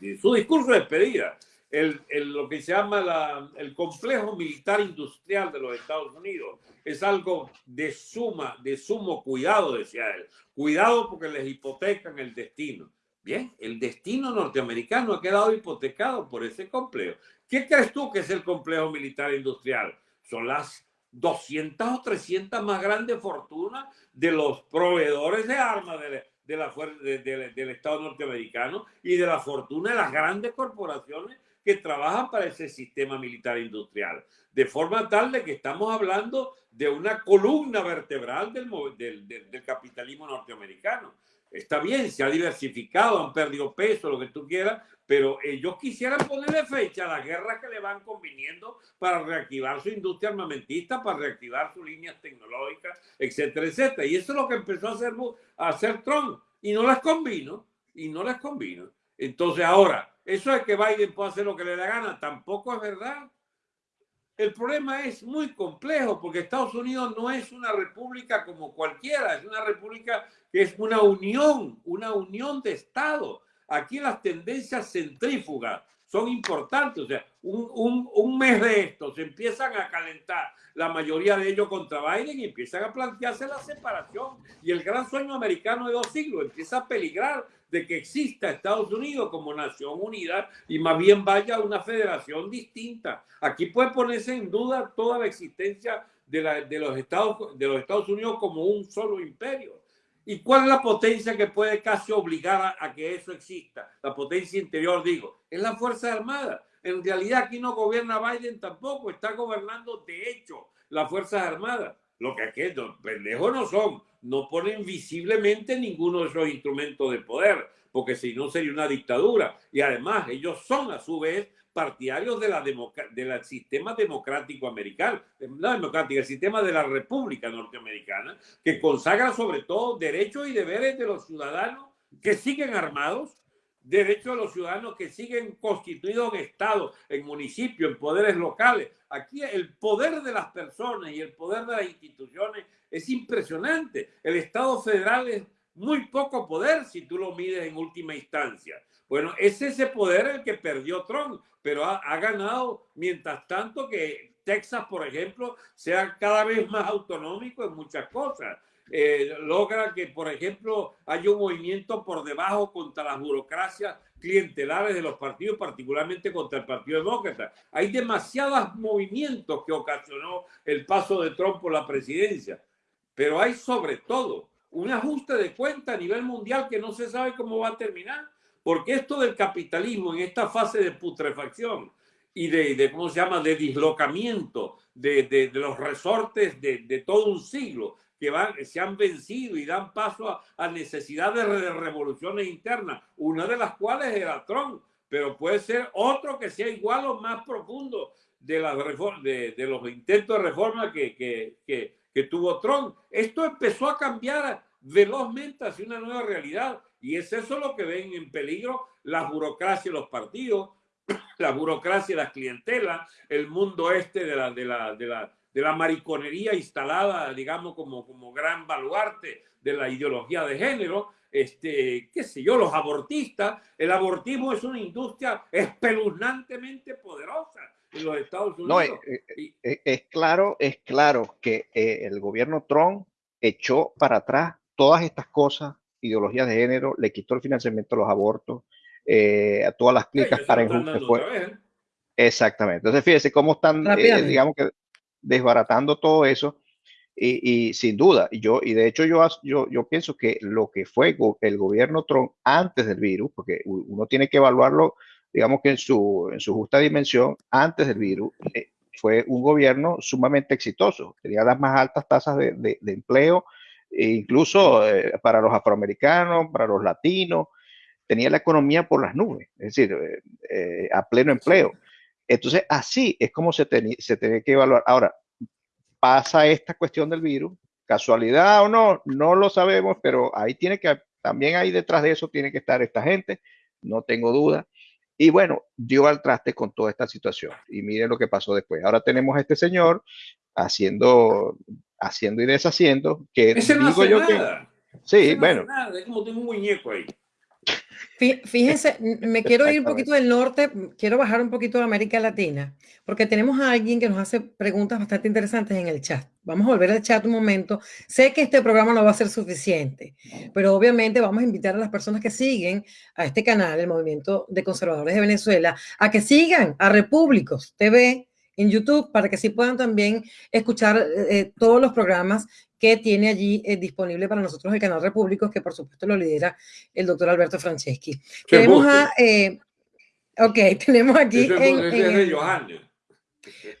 el su discurso de despedida el, lo que se llama la, el complejo militar industrial de los Estados Unidos. Es algo de suma, de sumo cuidado, decía él. Cuidado porque les hipotecan el destino. Bien, el destino norteamericano ha quedado hipotecado por ese complejo. ¿Qué crees tú que es el complejo militar industrial? Son las 200 o 300 más grandes fortunas de los proveedores de armas de, de la, del Estado norteamericano y de la fortuna de las grandes corporaciones que trabajan para ese sistema militar industrial. De forma tal de que estamos hablando de una columna vertebral del, capitalismo norteamericano. Está bien, se ha diversificado, han perdido peso, lo que tú quieras, pero ellos quisieran ponerle fecha a las guerras que le van conviniendo para reactivar su industria armamentista, para reactivar sus líneas tecnológicas, etcétera, etcétera. Y eso es lo que empezó a hacer, a hacer Trump. Y no les convino, y no les convino. Entonces ahora, eso es que Biden puede hacer lo que le da gana, tampoco es verdad. El problema es muy complejo porque Estados Unidos no es una república como cualquiera, es una república que es una unión, una unión de Estados. Aquí las tendencias centrífugas son importantes. O sea, un, un, un, mes de estos empiezan a calentar la mayoría de ellos contra Biden y empiezan a plantearse la separación. Y el gran sueño americano de dos siglos empieza a peligrar de que exista Estados Unidos como nación unida y más bien vaya a una federación distinta. Aquí puede ponerse en duda toda la existencia de, la, de, los, Estados, de los Estados Unidos como un solo imperio. ¿Y cuál es la potencia que puede casi obligar a, que eso exista? La potencia interior, digo, es la Fuerza Armada. En realidad aquí no gobierna Biden tampoco, está gobernando de hecho las Fuerzas Armadas. Lo que aquí, pendejos no son, no ponen visiblemente ninguno de esos instrumentos de poder, porque si no sería una dictadura. Y además ellos son a su vez partidarios del sistema democrático americano, no democrático, el sistema de la República Norteamericana, que consagra sobre todo derechos y deberes de los ciudadanos que siguen armados, derechos de los ciudadanos que siguen constituidos en estados, en municipios, en poderes locales. Aquí el poder de las personas y el poder de las instituciones es impresionante. El Estado federal es muy poco poder si tú lo mides en última instancia. Bueno, es ese poder el que perdió Trump, pero ha, ganado mientras tanto que Texas, por ejemplo, sea cada vez más autonómico en muchas cosas. eh, logra que, por ejemplo, haya un movimiento por debajo contra las burocracias clientelares de los partidos, particularmente contra el Partido Demócrata. Hay demasiados movimientos que ocasionó el paso de Trump por la presidencia, pero hay sobre todo un ajuste de cuenta a nivel mundial que no se sabe cómo va a terminar, porque esto del capitalismo en esta fase de putrefacción y de, ¿cómo se llama?, de dislocamiento de, de, los resortes de, todo un siglo que van, se han vencido y dan paso a, a necesidades de revoluciones internas, una de las cuales era Trump, pero puede ser otro que sea igual o más profundo de, la de, de los intentos de reforma que, que, que, que tuvo Trump. Esto empezó a cambiar velozmente hacia una nueva realidad y es eso lo que ven en peligro *coughs* la burocracia y los partidos, la burocracia las clientelas, el mundo este de la, de la, de la, de la mariconería instalada, digamos, como, como gran baluarte de la ideología de género, este, qué sé yo, los abortistas. El abortismo es una industria espeluznantemente poderosa en los Estados Unidos. No, es, es, claro, es claro que eh, el gobierno Trump echó para atrás todas estas cosas, ideologías de género, le quitó el financiamiento a los abortos, eh, a todas las clínicas para fue, Exactamente. Entonces, fíjese cómo están, eh, digamos que desbaratando todo eso. Y, y, sin duda, yo, y de hecho yo, yo, yo pienso que lo que fue el gobierno Trump antes del virus, porque uno tiene que evaluarlo, digamos que en su, en su justa dimensión, antes del virus, eh, fue un gobierno sumamente exitoso. Tenía las más altas tasas de, de, empleo, e incluso eh, para los afroamericanos, para los latinos, tenía la economía por las nubes, es decir, eh, a pleno empleo. Entonces, así es como se, se tiene que evaluar. Ahora, pasa esta cuestión del virus, casualidad o no, no lo sabemos, pero ahí tiene que, también ahí detrás de eso tiene que estar esta gente, no tengo duda. Y bueno, dio al traste con toda esta situación. Y miren lo que pasó después. Ahora tenemos a este señor haciendo haciendo y deshaciendo, que Ese no digo yo nada. que... Sí, bueno. Nada. Es como tengo un muñeco ahí. Fíjense, *laughs* me quiero ir un poquito del norte, quiero bajar un poquito a América Latina, porque tenemos a alguien que nos hace preguntas bastante interesantes en el chat. Vamos a volver al chat un momento. Sé que este programa no va a ser suficiente, pero obviamente vamos a invitar a las personas que siguen a este canal, el Movimiento de Conservadores de Venezuela, a que sigan a Repúblicos TV, en YouTube para que sí puedan también escuchar eh, eh, todos los programas que tiene allí eh, disponible para nosotros el canal Repúblicos, que por supuesto lo lidera el doctor Alberto Franceschi. Tenemos a... ok, *laughs* tenemos aquí... en, es de Johanna.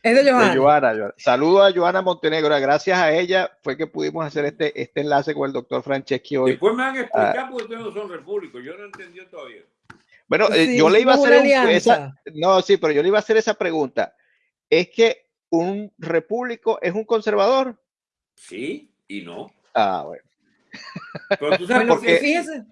Es de Johanna. Saludo a Johanna Montenegro. Gracias a ella fue que pudimos hacer este, este enlace con el doctor Franceschi hoy. Después me van a explicar ah. por qué ustedes no son repúblicos. Yo no entendí todavía. Bueno, yo le iba a hacer esa, no, sí, pero yo le iba a hacer esa pregunta es que un repúblico es un conservador. Sí y no. Ah, bueno. Pero tú sabes *laughs* por qué.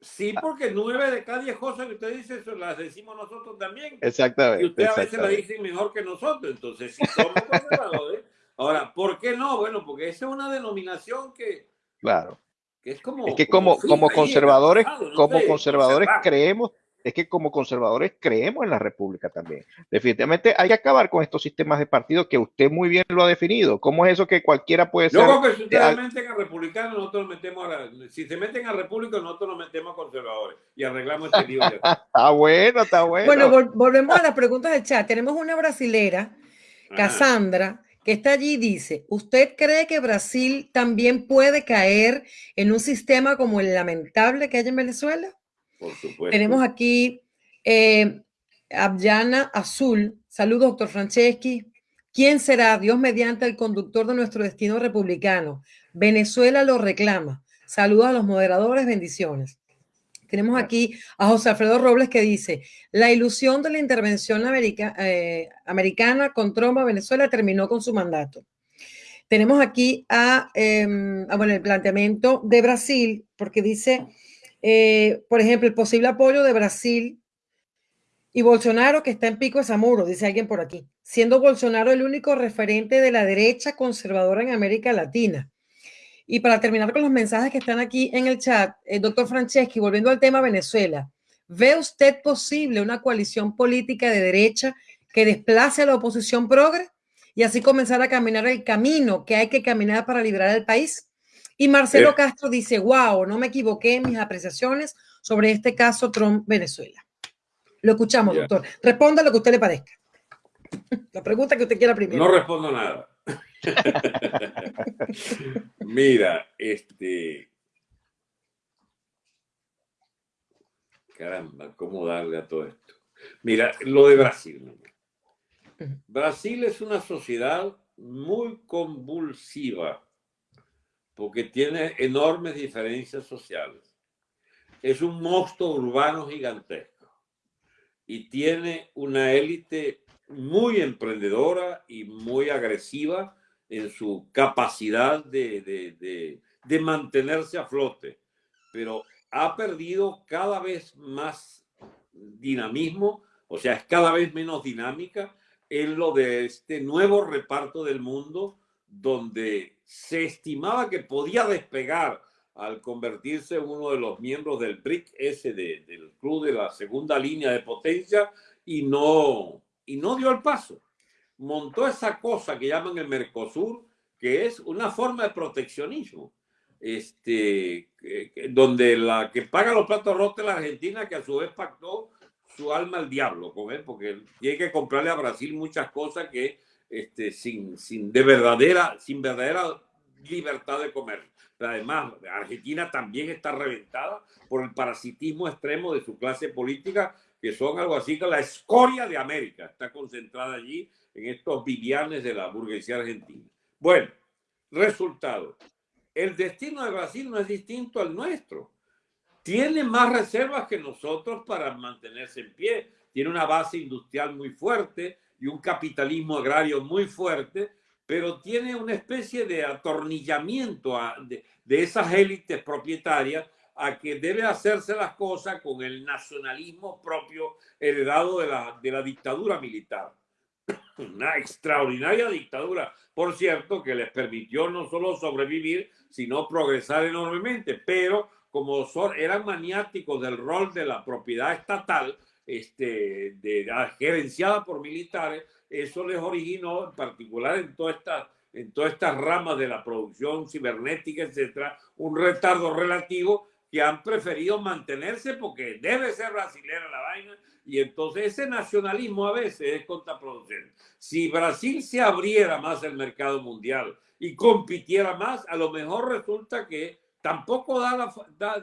Sí, porque nueve de cada diez cosas que usted dice las decimos nosotros también. Exactamente. Y usted a veces las dicen mejor que nosotros. Entonces, si somos *laughs* conservadores. Ahora, ¿por qué no? Bueno, porque esa es una denominación que. Claro. Que es como. Es que como, como, conservadores, como conservadores creemos es que como conservadores creemos en la república también. Definitivamente hay que acabar con estos sistemas de partido que usted muy bien lo ha definido. ¿Cómo es eso que cualquiera puede ser? Yo creo que si ustedes meten a republicanos, nosotros nos metemos a la, si se meten a república, nosotros nos metemos a conservadores y arreglamos este lío. *laughs* está bueno, está bueno. Bueno, volvemos a las preguntas del chat. Tenemos una brasilera, Cassandra, que está allí dice, ¿usted cree que Brasil también puede caer en un sistema como el lamentable que hay en Venezuela? Tenemos aquí eh, Abyana Azul. Saludos, doctor Franceschi. ¿Quién será, Dios mediante, el conductor de nuestro destino republicano? Venezuela lo reclama. Saludos a los moderadores, bendiciones. Tenemos aquí a José Alfredo Robles que dice, la ilusión de la intervención eh, americana con Trump a Venezuela terminó con su mandato. Tenemos aquí a, em, a, bueno, el planteamiento de Brasil, porque dice, eh, por ejemplo, el posible apoyo de Brasil y Bolsonaro, que está en pico de Zamuro, dice alguien por aquí, siendo Bolsonaro el único referente de la derecha conservadora en América Latina. Y para terminar con los mensajes que están aquí en el chat, el eh, doctor Franceschi, volviendo al tema Venezuela, ¿ve usted posible una coalición política de derecha que desplace a la oposición progre y así comenzar a caminar el camino que hay que caminar para liberar el país? Y Marcelo Castro dice, wow, no me equivoqué en mis apreciaciones sobre este caso Trump-Venezuela. Lo escuchamos, doctor. Responda lo que a usted le parezca. *laughs* La pregunta que usted quiera primero. No respondo nada. *laughs* Mira, este. Caramba, ¿cómo darle a todo esto? Mira, lo de Brasil. Brasil es una sociedad muy convulsiva porque tiene enormes diferencias sociales. Es un monstruo urbano gigantesco y tiene una élite muy emprendedora y muy agresiva en su capacidad de, de, mantenerse a flote, pero ha perdido cada vez más dinamismo, o sea, es cada vez menos dinámica en lo de este nuevo reparto del mundo donde se estimaba que podía despegar al convertirse en uno de los miembros del BRIC, ese del club de la segunda línea de potencia, y no, y no dio el paso. Montó esa cosa que llaman el Mercosur, que es una forma de proteccionismo, este, donde la que paga los platos rotos es la Argentina, que a su vez pactó su alma al diablo con porque tiene que comprarle a Brasil muchas cosas que este, sin, sin, de verdadera, sin verdadera libertad de comer. Pero además, Argentina también está reventada por el parasitismo extremo de su clase política que son algo así que la escoria de América está concentrada allí en estos vivianes de la burguesía argentina. Bueno, resultado. El destino de Brasil no es distinto al nuestro. Tiene más reservas que nosotros para mantenerse en pie. Tiene una base industrial muy fuerte y un capitalismo agrario muy fuerte, pero tiene una especie de atornillamiento de, de esas élites propietarias a que debe hacerse las cosas con el nacionalismo propio heredado de la, de la dictadura militar. *clears throat* Una extraordinaria dictadura, por cierto, que les permitió no solo sobrevivir, sino progresar enormemente, pero como son, eran maniáticos del rol de la propiedad estatal, este, de, gerenciada por militares, eso les originó, en particular en todas estas en todas estas ramas de la producción cibernética, etcétera, un retardo relativo que han preferido mantenerse porque debe ser brasileña la vaina y entonces ese nacionalismo a veces es contraproducente. Si Brasil se abriera más el mercado mundial y compitiera más, a lo mejor resulta que tampoco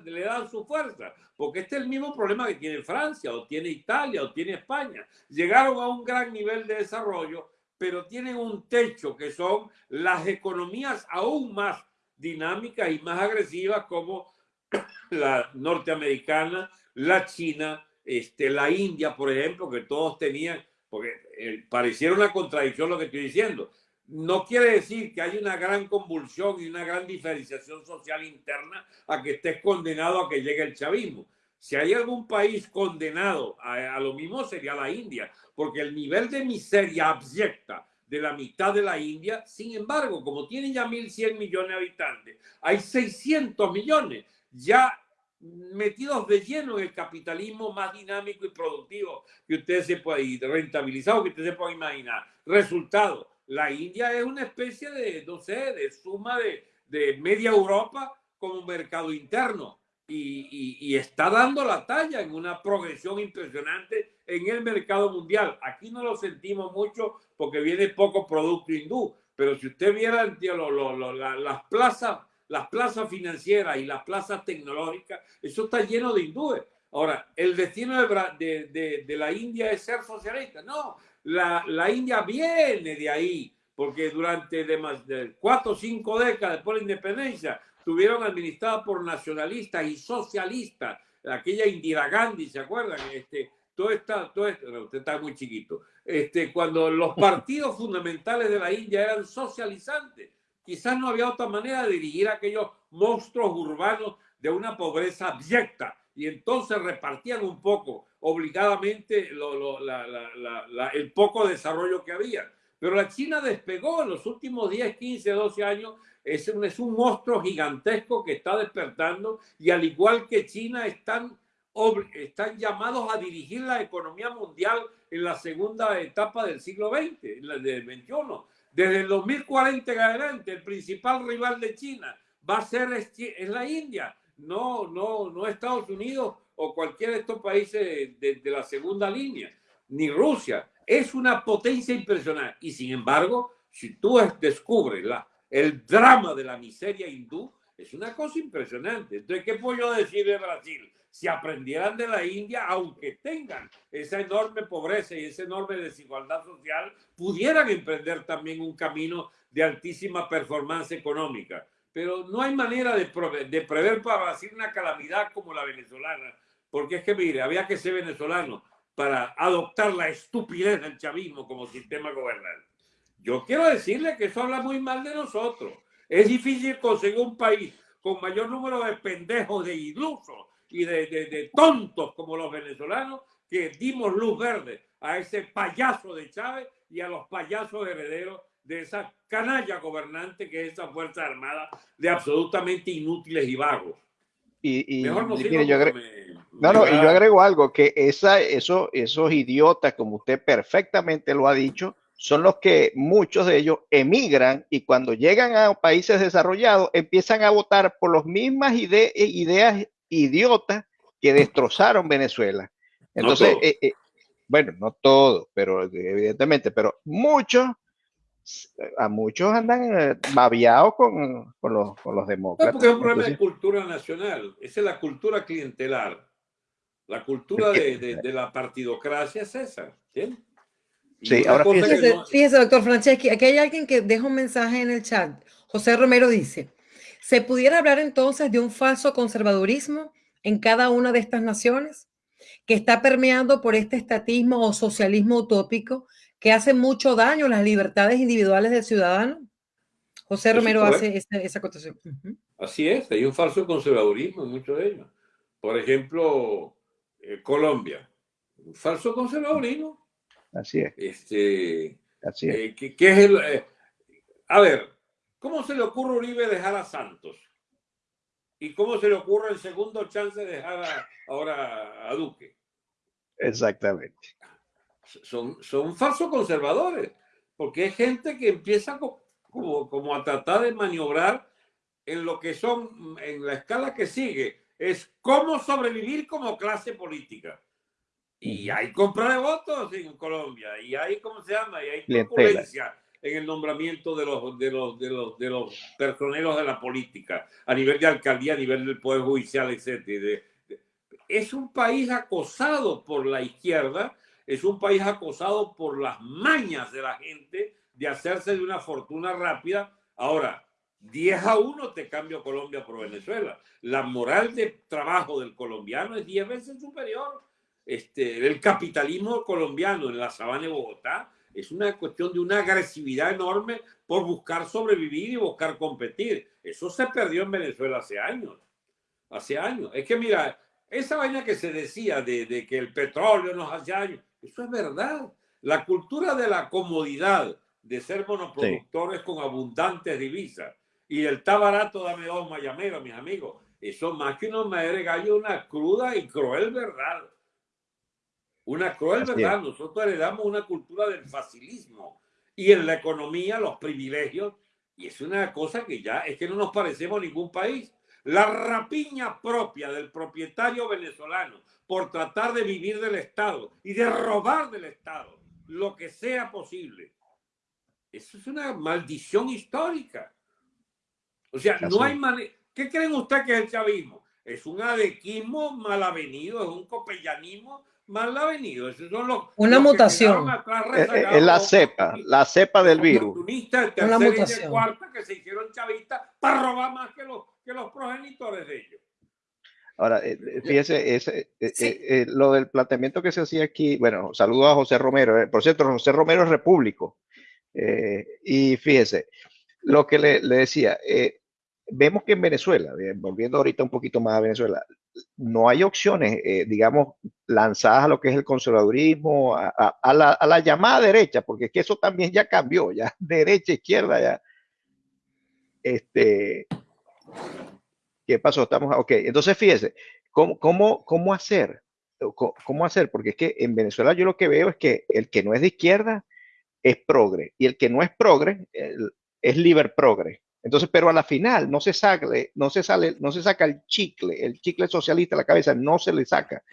le dan su fuerza, porque este es el mismo problema que tiene Francia o tiene Italia o tiene España. Llegaron a un gran nivel de desarrollo, pero tienen un techo que son las economías aún más dinámicas y más agresivas como *coughs* la norteamericana, la china, este, la India, por ejemplo, que todos tenían, porque eh, pareciera una contradicción lo que estoy diciendo. No quiere decir que hay una gran convulsión y una gran diferenciación social interna a que estés condenado a que llegue el chavismo. Si hay algún país condenado a, lo mismo sería la India, porque el nivel de miseria abyecta de la mitad de la India, sin embargo, como tiene ya 1.100 millones de habitantes, hay 600 millones ya metidos de lleno en el capitalismo más dinámico y productivo que usted se puede, y rentabilizado que usted se puede imaginar. Resultado, la India es una especie de, no sé, de suma de, de media Europa como mercado interno y, y, está dando la talla en una progresión impresionante en el mercado mundial. Aquí no lo sentimos mucho porque viene poco producto hindú, pero si usted viera lo, lo, las plazas las plazas financieras y las plazas tecnológicas, eso está lleno de hindúes. Ahora, el destino de, de, de, la India es ser socialista. No, la, la, India viene de ahí, porque durante de más de cuatro o cinco décadas después de la independencia, estuvieron administradas por nacionalistas y socialistas. Aquella Indira Gandhi, ¿se acuerdan? Este, todo está, todo usted está muy chiquito. Este, cuando los *laughs* partidos fundamentales de la India eran socializantes, quizás no había otra manera de dirigir a aquellos monstruos urbanos de una pobreza abyecta y entonces repartían un poco obligadamente el poco desarrollo que había. Pero la China despegó en los últimos 10, 15, 12 años. Es un, es un monstruo gigantesco que está despertando y al igual que China están, están llamados a dirigir la economía mundial en la segunda etapa del siglo XX, del XXI. Desde el 2040 en adelante, el principal rival de China va a ser es la India, no, no, no Estados Unidos o cualquiera de estos países de, la segunda línea, ni Rusia. Es una potencia impresionante. Y sin embargo, si tú descubres la, el drama de la miseria hindú, es una cosa impresionante. Entonces, ¿qué puedo yo decir de Brasil? Si aprendieran de la India, aunque tengan esa enorme pobreza y esa enorme desigualdad social, pudieran emprender también un camino de altísima performance económica. Pero no hay manera de, de prever para Brasil una calamidad como la venezolana, porque es que, mire, había que ser venezolano para adoptar la estupidez del chavismo como sistema gobernante. Yo quiero decirle que eso habla muy mal de nosotros. Es difícil conseguir un país con mayor número de pendejos, de ilusos y de, de, tontos como los venezolanos que dimos luz verde a ese payaso de Chávez y a los payasos herederos de esa canalla gobernante que es esa Fuerza Armada de absolutamente inútiles y vagos. Y, y Mejor no, yo agrego, no, no, y yo agrego algo, que esa, eso, esos idiotas, como usted perfectamente lo ha dicho, son los que muchos de ellos emigran y cuando llegan a países desarrollados empiezan a votar por las mismas ideas idiotas que destrozaron Venezuela. Entonces, eh, eh, bueno, no todo, pero evidentemente, pero muchos, a muchos andan eh, babiados con, con, los, con los demócratas. porque es un problema de cultura nacional, esa es la cultura clientelar. La cultura de, de, de la partidocracia es esa. ¿sí? Sí, ahora fíjese, fíjese, doctor Franceschi, aquí hay alguien que deja un mensaje en el chat. José Romero dice, ¿se pudiera hablar entonces de un falso conservadurismo en cada una de estas naciones que está permeando por este estatismo o socialismo utópico que hace mucho daño a las libertades individuales del ciudadano? José Romero hace esa, esa acotación. Así es, hay un falso conservadurismo en muchos de ellos. Por ejemplo, eh, Colombia, un falso conservadurismo Así es. Este, Así es. Eh, ¿qué, es el, eh, a ver, ¿cómo se le ocurre a Uribe dejar a Santos? ¿Y cómo se le ocurre el segundo chance de dejar ahora a Duque? Exactamente. Son, son falsos conservadores, porque es gente que empieza como, como a tratar de maniobrar en lo que son, en la escala que sigue, es cómo sobrevivir como clase política. Y hay compra de votos en Colombia, y hay, ¿cómo se llama? Y hay turbulencia en el nombramiento de los, de, los, de, los, de los personeros de la política, a nivel de alcaldía, a nivel del Poder Judicial, etc. Es un país acosado por la izquierda, es un país acosado por las mañas de la gente de hacerse de una fortuna rápida. Ahora, 10 a 1 te cambio Colombia por Venezuela. La moral de trabajo del colombiano es 10 veces superior este, el capitalismo colombiano en la sabana de Bogotá es una cuestión de una agresividad enorme por buscar sobrevivir y buscar competir. Eso se perdió en Venezuela hace años. Hace años. Es que mira, esa vaina que se decía de, que el petróleo nos hace años, eso es verdad. La cultura de la comodidad, de ser monoproductores con abundantes divisas y el está barato, dame dos mayameros, mis amigos. Eso más que una madre gallo, una cruda y cruel verdad. Una cruel verdad, nosotros heredamos una cultura del facilismo y en la economía los privilegios, y es una cosa que ya es que no nos parecemos a ningún país. La rapiña propia del propietario venezolano por tratar de vivir del Estado y de robar del Estado lo que sea posible. Eso es una maldición histórica. O sea, no hay manera. ¿Qué creen ustedes que es el chavismo? Es un adequismo mal avenido, es un copellanismo mal ha venido. Esos son los, una mutación. Es, es, la cepa, la cepa del virus. Una mutación. cuarta que se hicieron chavistas para robar más que los, que los progenitores de ellos. Ahora, eh, eh, fíjese, ese, eh, lo del planteamiento que se hacía aquí, bueno, saludo a José Romero. por cierto, José Romero es repúblico. y fíjese, lo que le, le decía, vemos que en Venezuela, volviendo ahorita un poquito más a Venezuela, no hay opciones, digamos, lanzadas a lo que es el conservadurismo, a, la, llamada derecha, porque es que eso también ya cambió, ya *laughs* derecha, izquierda, ya. Este, ¿qué pasó? Estamos, ok, entonces fíjese, ¿cómo, cómo, cómo hacer? ¿Cómo hacer? Porque es que en Venezuela yo lo que veo es que el que no es de izquierda es progre, y el que no es progre es liber progre. Entonces, pero a la final no se sale, no se sale, no se saca el chicle, el chicle socialista de la cabeza no se le saca.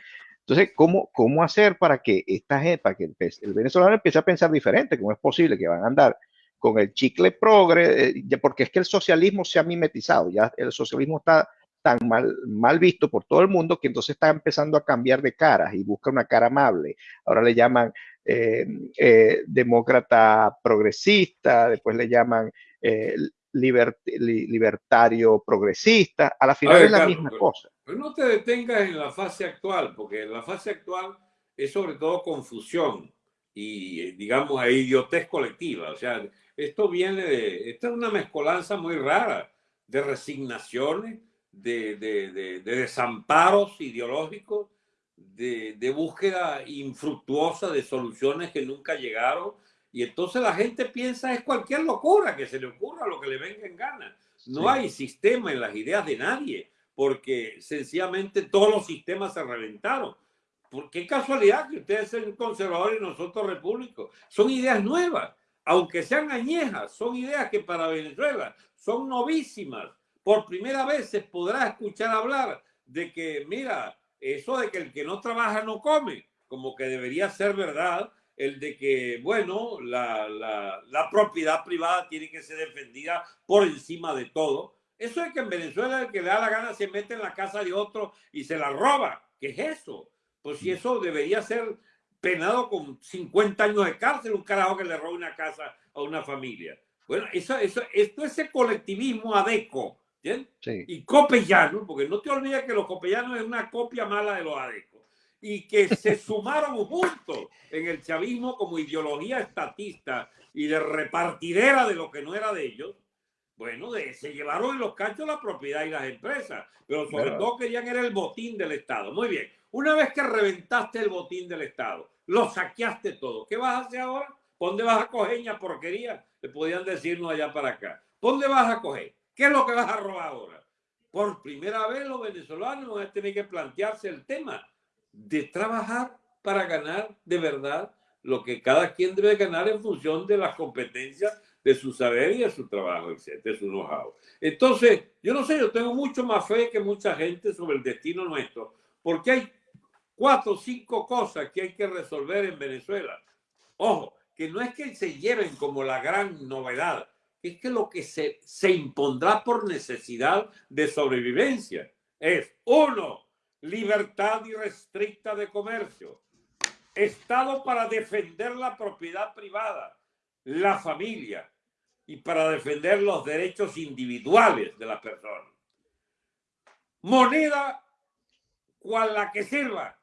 Entonces, ¿cómo, cómo hacer para que esta gente, para que el, venezolano empiece a pensar diferente? ¿Cómo es posible que van a andar con el chicle progre? Eh, porque es que el socialismo se ha mimetizado, ya el socialismo está tan mal, mal visto por todo el mundo que entonces está empezando a cambiar de caras y busca una cara amable. Ahora le llaman eh, eh, demócrata progresista, después le llaman libertario progresista, a la final es la misma cosa. Pero no te detengas en la fase actual, porque la fase actual es sobre todo confusión y, digamos, idiotez colectiva. O sea, esto viene de, esta es una mezcolanza muy rara de resignaciones, de, de, de, de desamparos ideológicos, de, búsqueda infructuosa de soluciones que nunca llegaron y entonces la gente piensa es cualquier locura que se le ocurra, lo que le venga en gana. No hay sistema en las ideas de nadie, porque sencillamente todos los sistemas se reventaron. ¿Por qué casualidad que ustedes sean conservadores y nosotros repúblicos? Son ideas nuevas, aunque sean añejas, son ideas que para Venezuela son novísimas. Por primera vez se podrá escuchar hablar de que, mira, eso de que el que no trabaja no come, como que debería ser verdad, el de que, bueno, la, la, la, propiedad privada tiene que ser defendida por encima de todo. Eso es que en Venezuela el que le da la gana se mete en la casa de otro y se la roba. ¿Qué es eso? Pues si eso debería ser penado con 50 años de cárcel, un carajo que le roba una casa a una familia. Bueno, eso, eso, esto es el colectivismo adeco, ¿bien? Y copellano, porque no te olvides que los copellanos es una copia mala de los adecos y que se *laughs* sumaron juntos en el chavismo como ideología estatista y de repartidera de lo que no era de ellos, bueno, de, se llevaron en los cachos la propiedad y las empresas, pero sobre todo querían era el botín del Estado. Muy bien, una vez que reventaste el botín del Estado, lo saqueaste todo, ¿qué vas a hacer ahora? ¿Dónde vas a coger ña porquería? Le podían decirnos allá para acá. ¿Dónde vas a coger? ¿Qué es lo que vas a robar ahora? Por primera vez los venezolanos van a tener que plantearse el tema de trabajar para ganar de verdad lo que cada quien debe ganar en función de las competencias de su saber y de su trabajo, etc., de su know-how. Entonces, yo no sé, yo tengo mucho más fe que mucha gente sobre el destino nuestro, porque hay cuatro o cinco cosas que hay que resolver en Venezuela. Ojo, que no es que se lleven como la gran novedad, es que lo que se, se impondrá por necesidad de sobrevivencia es, uno, libertad irrestricta de comercio, Estado para defender la propiedad privada, la familia y para defender los derechos individuales de la persona. Moneda cual la que sirva,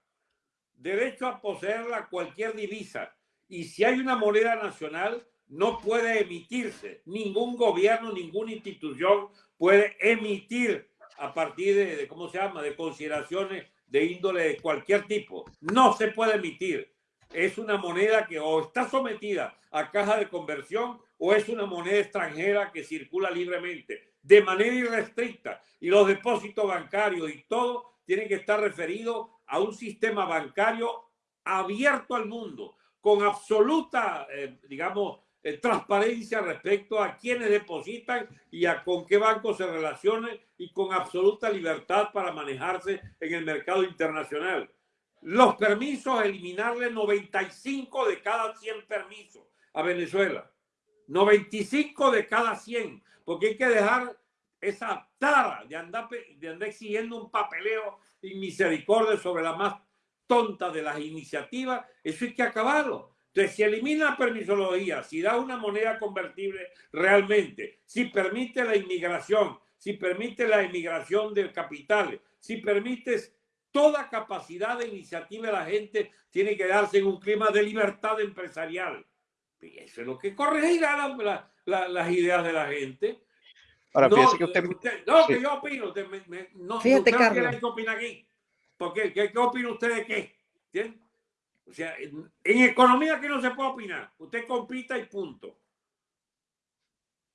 derecho a poseerla cualquier divisa. Y si hay una moneda nacional, no puede emitirse. Ningún gobierno, ninguna institución puede emitir a partir de, ¿cómo se llama?, de consideraciones de índole de cualquier tipo. No se puede emitir. Es una moneda que o está sometida a caja de conversión o es una moneda extranjera que circula libremente, de manera irrestricta. Y los depósitos bancarios y todo tienen que estar referidos a un sistema bancario abierto al mundo, con absoluta, eh, digamos, eh, transparencia respecto a quienes depositan y a con qué banco se relacionan y con absoluta libertad para manejarse en el mercado internacional. Los permisos, eliminarle 95 de cada 100 permisos a Venezuela. 95 de cada 100, porque hay que dejar esa tara de andar, de andar exigiendo un papeleo y misericordia sobre la más tonta de las iniciativas. Eso hay que acabarlo. Entonces, si elimina la permisología, si da una moneda convertible realmente, si permite la inmigración, si permite la inmigración del capital, si permites toda capacidad de iniciativa de la gente, tiene que darse en un clima de libertad empresarial. Y eso es lo que corregirá las ideas de la gente. Ahora, no, que usted... no, que yo opino. Usted no, Fíjate, Carlos. ¿Qué opina aquí? ¿Por qué? ¿Qué, opina usted de qué? ¿Entiendes? O sea, en, economía aquí no se puede opinar. Usted compita y punto.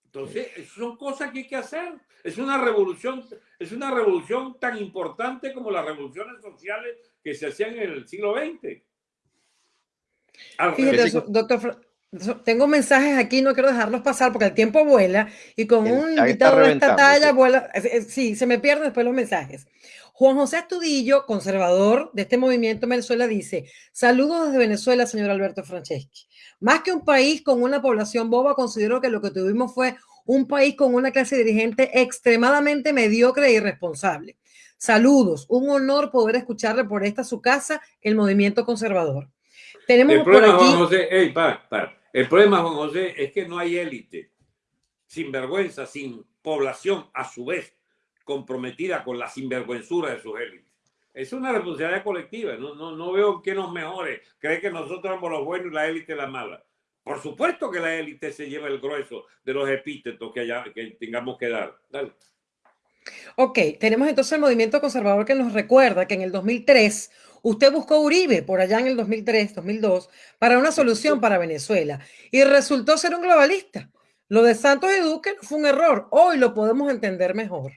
Entonces, son cosas que hay que hacer. Es una revolución, es una revolución tan importante como las revoluciones sociales que se hacían en el siglo XX. Fíjate, doctor, Tengo mensajes aquí, no quiero dejarlos pasar porque el tiempo vuela y con un invitado de esta talla vuela. Sí, se me pierden después los mensajes. Juan José Astudillo, conservador de este movimiento en Venezuela, dice: Saludos desde Venezuela, señor Alberto Franceschi. Más que un país con una población boba, considero que lo que tuvimos fue un país con una clase dirigente extremadamente mediocre e irresponsable. Saludos, un honor poder escucharle por esta su casa, el movimiento conservador. Tenemos el problema, Juan José, el problema, Juan José, es que no hay élite, sin vergüenza, sin población, a su vez, comprometida con la sinvergüenzura de sus élites. Es una responsabilidad colectiva. No, no, no veo que nos mejore. Cree que nosotros somos los buenos y la élite la mala. Por supuesto que la élite se lleva el grueso de los epítetos que, haya, que tengamos que dar. Dale. Ok, tenemos entonces el movimiento conservador que nos recuerda que en el 2003 usted buscó Uribe por allá en el 2003, 2002 para una solución para Venezuela y resultó ser un globalista. Lo de Santos y Duque fue un error. Hoy lo podemos entender mejor.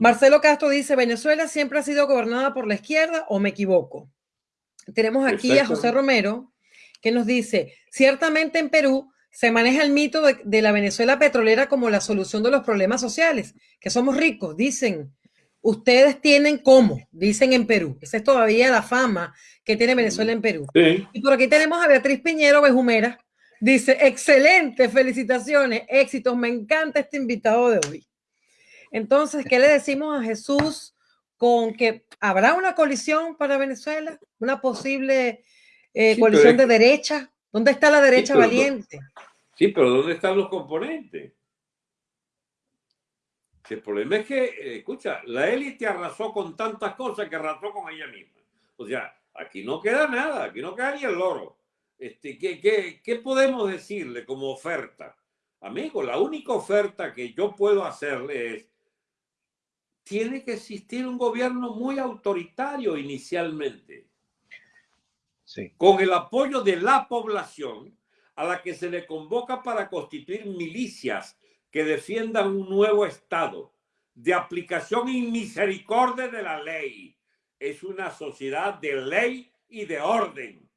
Marcelo Castro dice, Venezuela siempre ha sido gobernada por la izquierda o me equivoco. Tenemos aquí a José Romero que nos dice, ciertamente en Perú se maneja el mito de, la Venezuela petrolera como la solución de los problemas sociales, que somos ricos, dicen. Ustedes tienen cómo, dicen en Perú. Esa es todavía la fama que tiene Venezuela en Perú. Y por aquí tenemos a Beatriz Piñero Bejumera. Dice, excelente, felicitaciones, éxitos, me encanta este invitado de hoy. Entonces, ¿qué le decimos a Jesús con que habrá una colisión para Venezuela? ¿Una posible eh, coalición de derecha? ¿Dónde está la derecha valiente? Sí, pero ¿dónde están los componentes? El problema es que, eh, escucha, la élite arrasó con tantas cosas que arrasó con ella misma. O sea, aquí no queda nada, aquí no queda ni el loro. Este, ¿qué, qué, qué podemos decirle como oferta? Amigo, la única oferta que yo puedo hacerle es tiene que existir un gobierno muy autoritario inicialmente, sí. con el apoyo de la población a la que se le convoca para constituir milicias que defiendan un nuevo Estado de aplicación y misericordia de la ley. Es una sociedad de ley y de orden.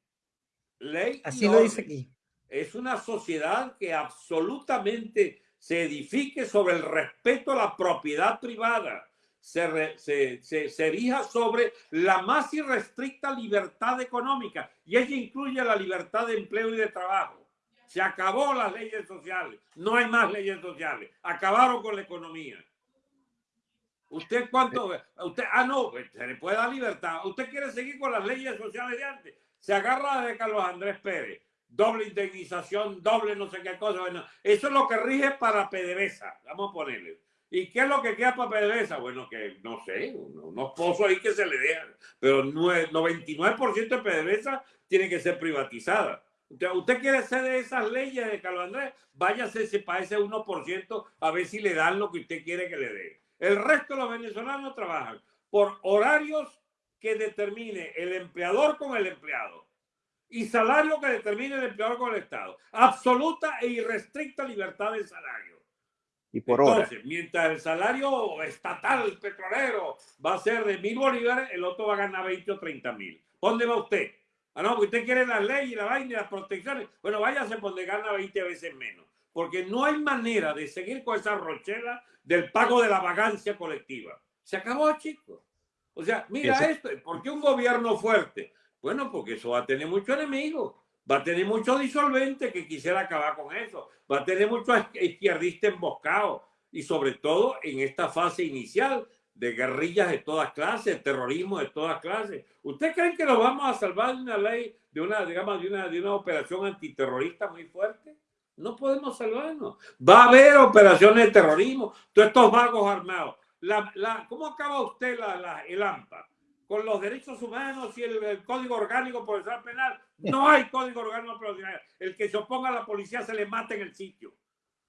Ley Así lo dice aquí. Es una sociedad que absolutamente se edifique sobre el respeto a la propiedad privada, se, se, erija sobre la más irrestricta libertad económica y ella incluye la libertad de empleo y de trabajo. Se acabó las leyes sociales, no hay más leyes sociales, acabaron con la economía. ¿Usted cuánto? Usted, ah, no, pues, se le puede dar libertad. ¿Usted quiere seguir con las leyes sociales de antes? Se agarra de Carlos Andrés Pérez. Doble indemnización, doble no sé qué cosa. Bueno, eso es lo que rige para PDVSA. Vamos a ponerle. ¿Y qué es lo que queda para PDVSA? Bueno, que no sé, unos pozos ahí que se le dejan, pero 99% de PDVSA tiene que ser privatizada. Usted, quiere ser de esas leyes de Carlos Andrés, váyase para ese 1% a ver si le dan lo que usted quiere que le dé. El resto de los venezolanos trabajan por horarios que determine el empleador con el empleado y salario que determine el empleador con el Estado. Absoluta e irrestricta libertad de salario y por Entonces, mientras el salario estatal petrolero va a ser de mil bolívares, el otro va a ganar 20 o 30 mil. ¿Dónde va usted? Ah, no, usted quiere las leyes, la vaina y las protecciones. Bueno, váyase donde gana 20 veces menos. Porque no hay manera de seguir con esa rochela del pago de la vagancia colectiva. Se acabó, chicos. O sea, mira esto. ¿Por qué un gobierno fuerte? Bueno, porque eso va a tener muchos enemigos va a tener mucho disolvente que quisiera acabar con eso, va a tener muchos izquierdistas emboscados y sobre todo en esta fase inicial de guerrillas de todas clases, terrorismo de todas clases. ¿Usted cree que nos vamos a salvar de una ley, de una, digamos, de una, de una operación antiterrorista muy fuerte? No podemos salvarnos. Va a haber operaciones de terrorismo, todos estos vagos armados. La, la, ¿Cómo acaba usted la, la, el AMPA? con los derechos humanos y el, código orgánico procesal penal. No hay código orgánico procesal. El que se oponga a la policía se le mata en el sitio.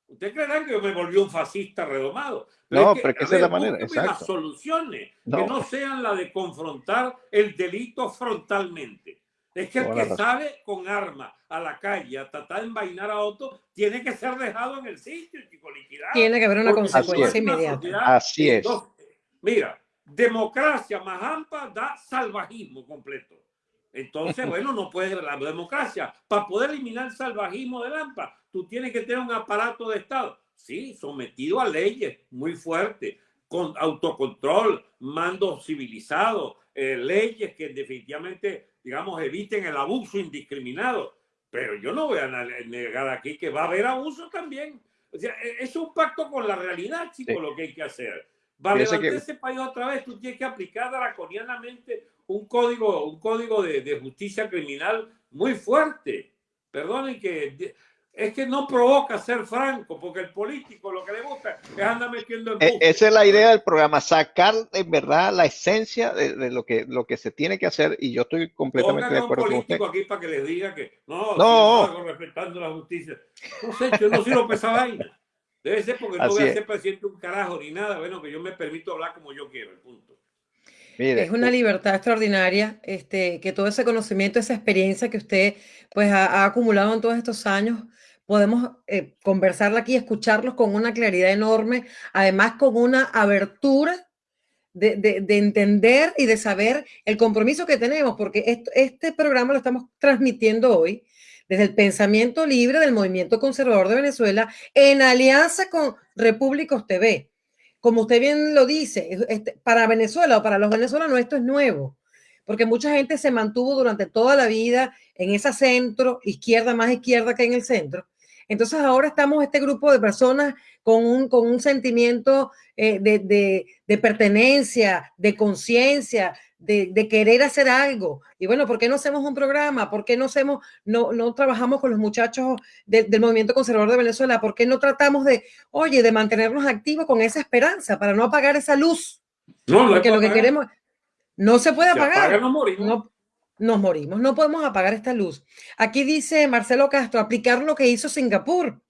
¿Usted creerá que yo me volví un fascista redomado? no, pero que esa es la manera. Exacto. Las soluciones que no sean la de confrontar el delito frontalmente. Es que el que sale con arma a la calle a tratar de envainar a otro tiene que ser dejado en el sitio, chico, liquidado. Tiene que haber una consecuencia inmediata. Así es. mira, democracia más amplia da salvajismo completo. Entonces, *laughs* bueno, no puede la democracia. Para poder eliminar el salvajismo de Lampa, tú tienes que tener un aparato de Estado, sí, sometido a leyes muy fuertes, con autocontrol, mando civilizado, eh, leyes que definitivamente, digamos, eviten el abuso indiscriminado. Pero yo no voy a negar aquí que va a haber abuso también. O sea, e, es un pacto con la realidad, chicos, lo que hay que hacer. Para levantar ese país otra vez, tú tienes que aplicar draconianamente un código, un código de, de justicia criminal muy fuerte. Perdonen que es que no provoca ser franco, porque el político lo que le gusta es andar metiendo en e, Esa es la idea del programa, sacar en verdad la esencia de, lo, que, lo que se tiene que hacer y yo estoy completamente de acuerdo con usted. aquí para que les diga que no, no. respetando la justicia. No sé, yo no soy López vaina. Debe ser porque no voy a ser presidente un carajo ni nada, bueno, que yo me permito hablar como yo quiero, el punto. Es una libertad extraordinaria, este, que todo ese conocimiento, esa experiencia que usted pues ha, ha acumulado en todos estos años, podemos eh, conversarla aquí, escucharlos con una claridad enorme, además con una abertura de, de, entender y de saber el compromiso que tenemos, porque este programa lo estamos transmitiendo hoy desde el pensamiento libre del movimiento conservador de Venezuela en alianza con Repúblicos TV. Como usted bien lo dice, este, para Venezuela o para los venezolanos esto es nuevo, porque mucha gente se mantuvo durante toda la vida en esa centro, izquierda más izquierda que en el centro, entonces ahora estamos este grupo de personas con un, con un sentimiento eh, de, de, pertenencia, de conciencia, de, de, querer hacer algo. Y bueno, ¿por qué no hacemos un programa? ¿Por qué no, hacemos, no, no trabajamos con los muchachos del movimiento conservador de Venezuela? ¿Por qué no tratamos de, oye, de mantenernos activos con esa esperanza para no apagar esa luz? No, Porque lo que queremos no se puede apagar. no, nos morimos. No podemos apagar esta luz. Aquí dice Marcelo Castro, aplicar lo que hizo Singapur.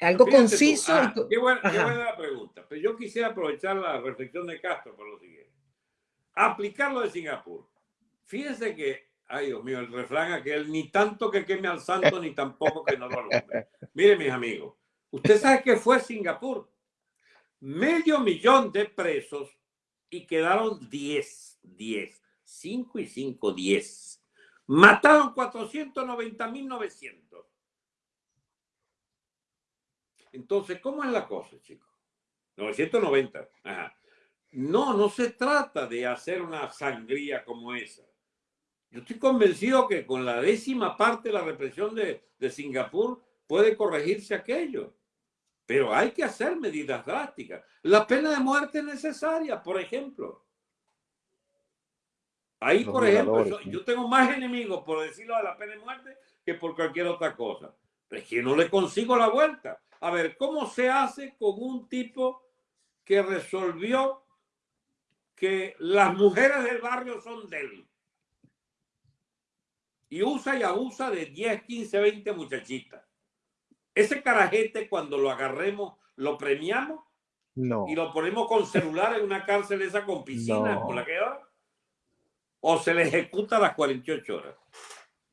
Algo conciso. Ah, qué, buena, la pregunta. Pero yo quisiera aprovechar la reflexión de Castro por lo siguiente. Aplicar lo de Singapur. Fíjense que, ay Dios mío, el refrán aquel, ni tanto que queme al santo, ni tampoco que no lo alumbre. Miren, mis amigos, usted sabe que fue Singapur. Medio millón de presos y quedaron 10, 10 5 y 5, 10. Mataron 490.900. Entonces, ¿cómo es la cosa, chicos? 990. Ajá. No, no se trata de hacer una sangría como esa. Yo estoy convencido que con la décima parte de la represión de, de Singapur puede corregirse aquello. Pero hay que hacer medidas drásticas. La pena de muerte es necesaria, por ejemplo. Ahí, por ejemplo, yo, tengo más enemigos por decirlo de la pena de muerte que por cualquier otra cosa. Pero es que no le consigo la vuelta. A ver, ¿cómo se hace con un tipo que resolvió que las mujeres del barrio son de él? Y usa y abusa de 10, 15, 20 muchachitas. Ese carajete, cuando lo agarremos, lo premiamos no. y lo ponemos con celular en una cárcel esa con piscina, con la que va o se le ejecuta a las 48 horas.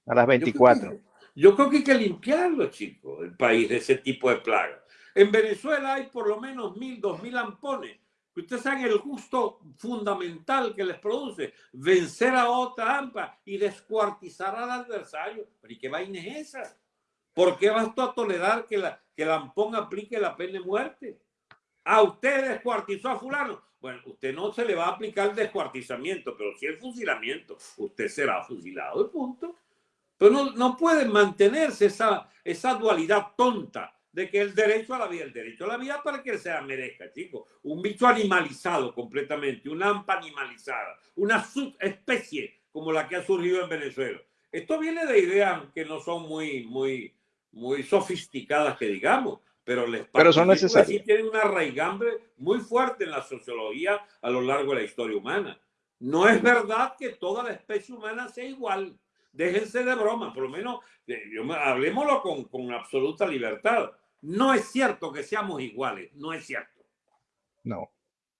A las 24. Yo creo, que, hay que limpiarlo, chicos, el país de ese tipo de plagas. En Venezuela hay por lo menos mil, dos mil ampones. Ustedes saben el gusto fundamental que les produce vencer a otra AMPA y descuartizar al adversario. ¿Pero y qué vaina es esa? ¿Por qué vas tú a tolerar que, la, que el ampón aplique la pena de muerte? A usted descuartizó a fulano. Bueno, usted no se le va a aplicar el descuartizamiento, pero si el fusilamiento, usted será fusilado, de punto. Pero no, no puede mantenerse esa, esa dualidad tonta de que el derecho a la vida, el derecho a la vida para que se la merezca, chicos. Un bicho animalizado completamente, una ampa animalizada, una subespecie como la que ha surgido en Venezuela. Esto viene de ideas que no son muy, muy, muy sofisticadas, que digamos, pero les pero son necesarios. tienen una raigambre muy fuerte en la sociología a lo largo de la historia humana. No es verdad que toda la especie humana sea igual. Déjense de broma, por lo menos yo, hablemoslo con, con absoluta libertad. No es cierto que seamos iguales, no es cierto. No.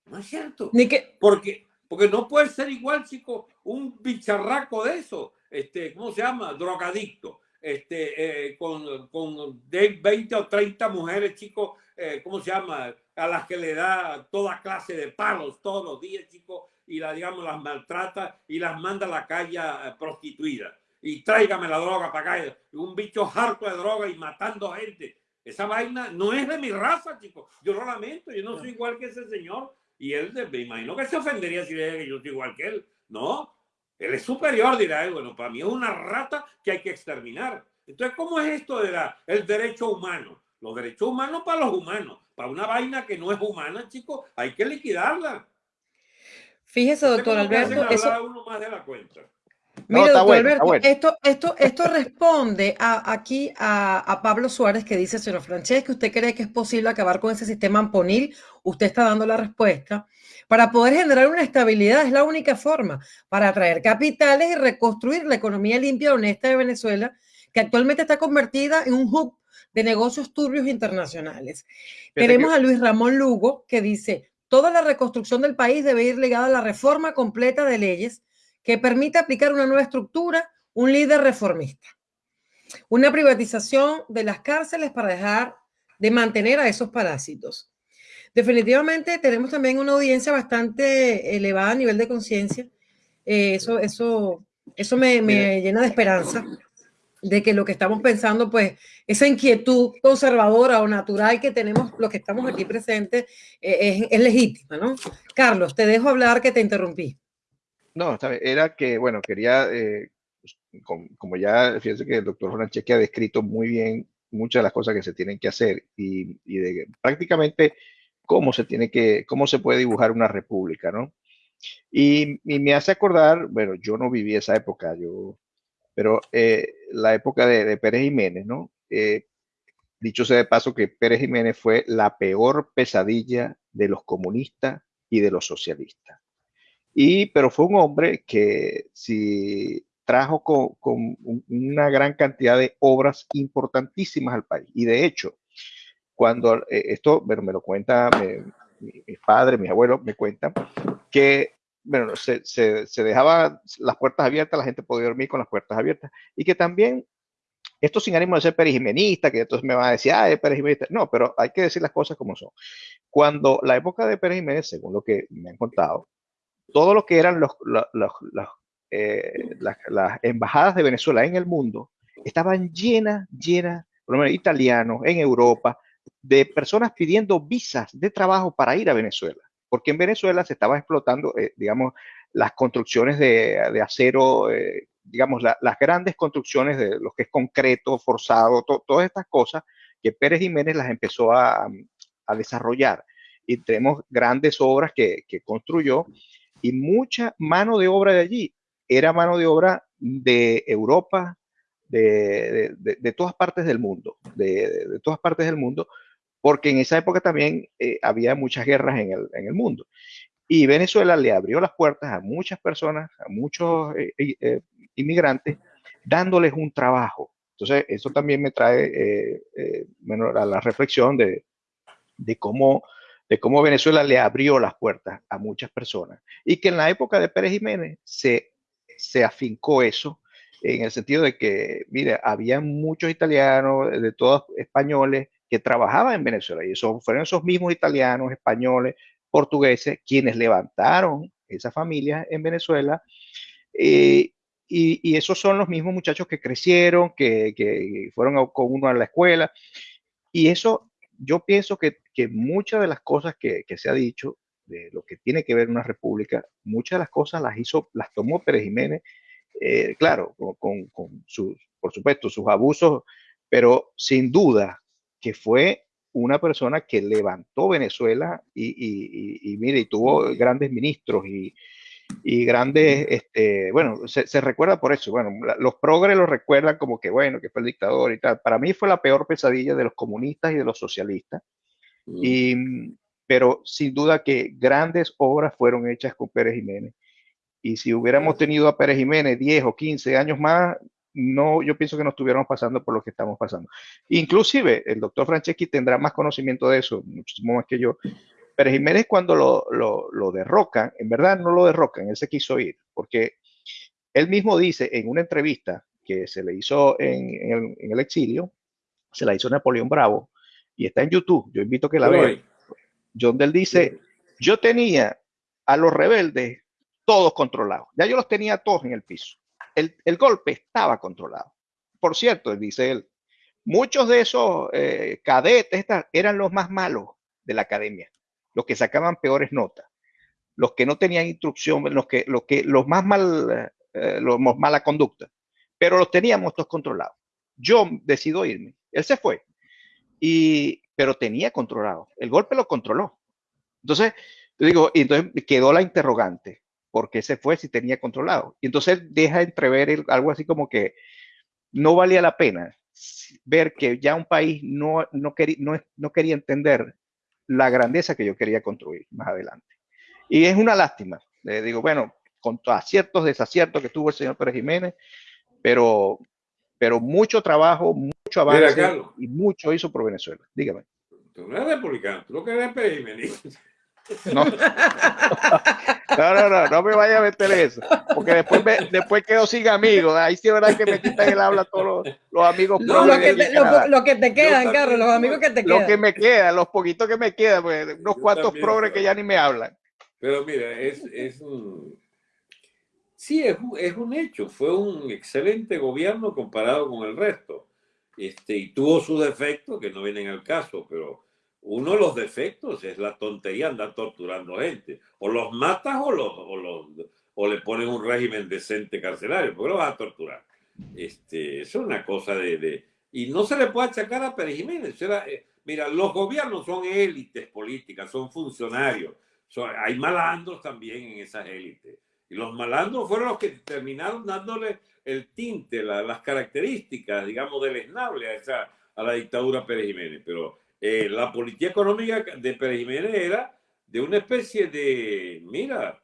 No es cierto. Ni que... Porque, porque no puede ser igual, chico, un bicharraco de eso, este, ¿cómo se llama? Drogadicto este, eh, con, con 20 o 30 mujeres, chicos, eh, ¿cómo se llama? A las que le da toda clase de palos todos los días, chicos, y la, digamos, las maltrata y las manda a la calle eh, prostituida. Y tráigame la droga para acá. Un bicho harto de droga y matando gente. Esa vaina no es de mi raza, chicos. Yo lo lamento, yo no soy igual que ese señor. Y él, me imagino que se ofendería si le que yo soy igual que él. No, él es superior, dirá él. Bueno, para mí es una rata que hay que exterminar. Entonces, ¿cómo es esto de la, el derecho humano? Los derechos humanos para los humanos. Para una vaina que no es humana, chicos, hay que liquidarla. Fíjese, doctor Alberto. Eso... Uno más de la cuenta. Mira, doctor Alberto, esto, esto, esto responde a, aquí a, Pablo Suárez que dice, señor Francesco, ¿usted cree que es posible acabar con ese sistema amponil? Usted está dando la respuesta. Para poder generar una estabilidad es la única forma para atraer capitales y reconstruir la economía limpia y honesta de Venezuela, que actualmente está convertida en un hub de negocios turbios internacionales. Tenemos a Luis Ramón Lugo que dice, toda la reconstrucción del país debe ir ligada a la reforma completa de leyes que permita aplicar una nueva estructura, un líder reformista. Una privatización de las cárceles para dejar de mantener a esos parásitos. Definitivamente tenemos también una audiencia bastante elevada a nivel de conciencia. Eh, eso, eso, eso me, me llena de esperanza de que lo que estamos pensando, pues esa inquietud conservadora o natural que tenemos los que estamos aquí presentes eh, es, legítima, ¿no? Carlos, te dejo hablar que te interrumpí. No, era que, bueno, quería, eh, pues, como, ya, fíjense que el doctor Franceschi ha descrito muy bien muchas de las cosas que se tienen que hacer y, de prácticamente cómo se tiene que, cómo se puede dibujar una república, ¿no? Y, y me hace acordar, bueno, yo no viví esa época, yo pero eh, la época de, Pérez Jiménez, ¿no? Eh, dicho sea de paso que Pérez Jiménez fue la peor pesadilla de los comunistas y de los socialistas. Y, pero fue un hombre que si trajo con, una gran cantidad de obras importantísimas al país. Y de hecho, cuando eh, esto, bueno, me lo cuenta mi, mi, padre, mis abuelos me cuentan, que bueno, se, se, dejaba las puertas abiertas, la gente podía dormir con las puertas abiertas. Y que también, esto sin ánimo de ser perijimenista, que entonces me va a decir, ah, es perijimenista. No, pero hay que decir las cosas como son. Cuando la época de Pérez Jiménez, según lo que me han contado, todo lo que eran los, eh, las, embajadas de Venezuela en el mundo estaban llenas, llenas, por lo menos italianos, en Europa, de personas pidiendo visas de trabajo para ir a Venezuela porque en Venezuela se estaba explotando, eh, digamos, las construcciones de, acero, eh, digamos, las grandes construcciones de lo que es concreto, forzado, todas estas cosas que Pérez Jiménez las empezó a, desarrollar. Y tenemos grandes obras que, construyó y mucha mano de obra de allí era mano de obra de Europa, de, todas partes del mundo, de, todas partes del mundo, porque en esa época también eh, había muchas guerras en el, mundo. Y Venezuela le abrió las puertas a muchas personas, a muchos eh, eh, inmigrantes, dándoles un trabajo. Entonces, eso también me trae a la reflexión de, cómo, de cómo Venezuela le abrió las puertas a muchas personas. Y que en la época de Pérez Jiménez se, se afincó eso, en el sentido de que, mire, había muchos italianos, de todos españoles, que trabajaba en Venezuela. Y eso fueron esos mismos italianos, españoles, portugueses, quienes levantaron esa familia en Venezuela. Eh, y, esos son los mismos muchachos que crecieron, que, fueron con uno a la escuela. Y eso, yo pienso que, muchas de las cosas que, se ha dicho, de lo que tiene que ver una república, muchas de las cosas las hizo, las tomó Pérez Jiménez, eh, claro, con, con sus, por supuesto, sus abusos, pero sin duda que fue una persona que levantó Venezuela y, y, mire, y tuvo grandes ministros y, grandes, este, bueno, se, recuerda por eso, bueno, los progres lo recuerdan como que, bueno, que fue el dictador y tal. Para mí fue la peor pesadilla de los comunistas y de los socialistas. Mm. Y, pero sin duda que grandes obras fueron hechas con Pérez Jiménez. Y si hubiéramos tenido a Pérez Jiménez 10 o 15 años más, no, yo pienso que no estuviéramos pasando por lo que estamos pasando. Inclusive, el doctor Franceschi tendrá más conocimiento de eso, muchísimo más que yo. Pero Jiménez cuando lo, lo, lo derrocan, en verdad no lo derrocan, él se quiso ir, porque él mismo dice en una entrevista que se le hizo en, el, exilio, se la hizo Napoleón Bravo, y está en YouTube, yo invito a que la vean. John Del dice, yo tenía a los rebeldes todos controlados. Ya yo los tenía todos en el piso. El, el golpe estaba controlado. Por cierto, dice él, muchos de esos eh, cadetes eran los más malos de la academia, los que sacaban peores notas, los que no tenían instrucción, los que, los que, los más mal, eh, los mala conducta, pero los teníamos todos controlados. Yo decido irme, él se fue, y, pero tenía controlado, el golpe lo controló. Entonces, digo, y entonces quedó la interrogante, ¿por qué se fue si tenía controlado? Y entonces deja entrever algo así como que no valía la pena ver que ya un país no, no, quería, no, quería entender la grandeza que yo quería construir más adelante. Y es una lástima. Le digo, bueno, con aciertos, desaciertos que tuvo el señor Pérez Jiménez, pero, pero mucho trabajo, mucho avance y mucho hizo por Venezuela. Dígame. Tú no eres republicano, tú lo que eres Pérez Jiménez. No. no, no, no, no me vaya a meter eso, porque después, después quedo sin amigos. Ahí sí es verdad que me quitan el habla todos los, amigos. No, lo, que te, lo, que te quedan, Carlos, los amigos que te quedan. Lo que me queda, los poquitos que me quedan, pues, unos cuantos progres que ya ni me hablan. Pero mira, es, es un... Sí, es, es un hecho. Fue un excelente gobierno comparado con el resto. Este, y tuvo sus defectos que no vienen al caso, pero uno de los defectos es la tontería andar torturando gente. O los matas o, los, o, los, o le pones un régimen decente carcelario, porque lo vas a torturar. Este, es una cosa de, de, Y no se le puede achacar a Pérez Jiménez. Eh, mira, los gobiernos son élites políticas, son funcionarios. hay malandros también en esas élites. Y los malandros fueron los que terminaron dándole el tinte, las características, digamos, deleznables a, esa, a la dictadura Pérez Jiménez. Pero eh, la política económica de Pérez Jiménez era de una especie de, mira,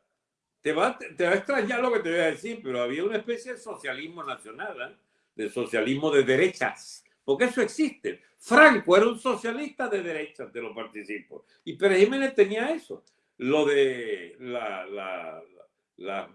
te va, te va a extrañar lo que te voy a decir, pero había una especie de socialismo nacional, ¿eh? de socialismo de derechas, porque eso existe. Franco era un socialista de derechas, te lo participo, y Pérez Jiménez tenía eso, lo de las la,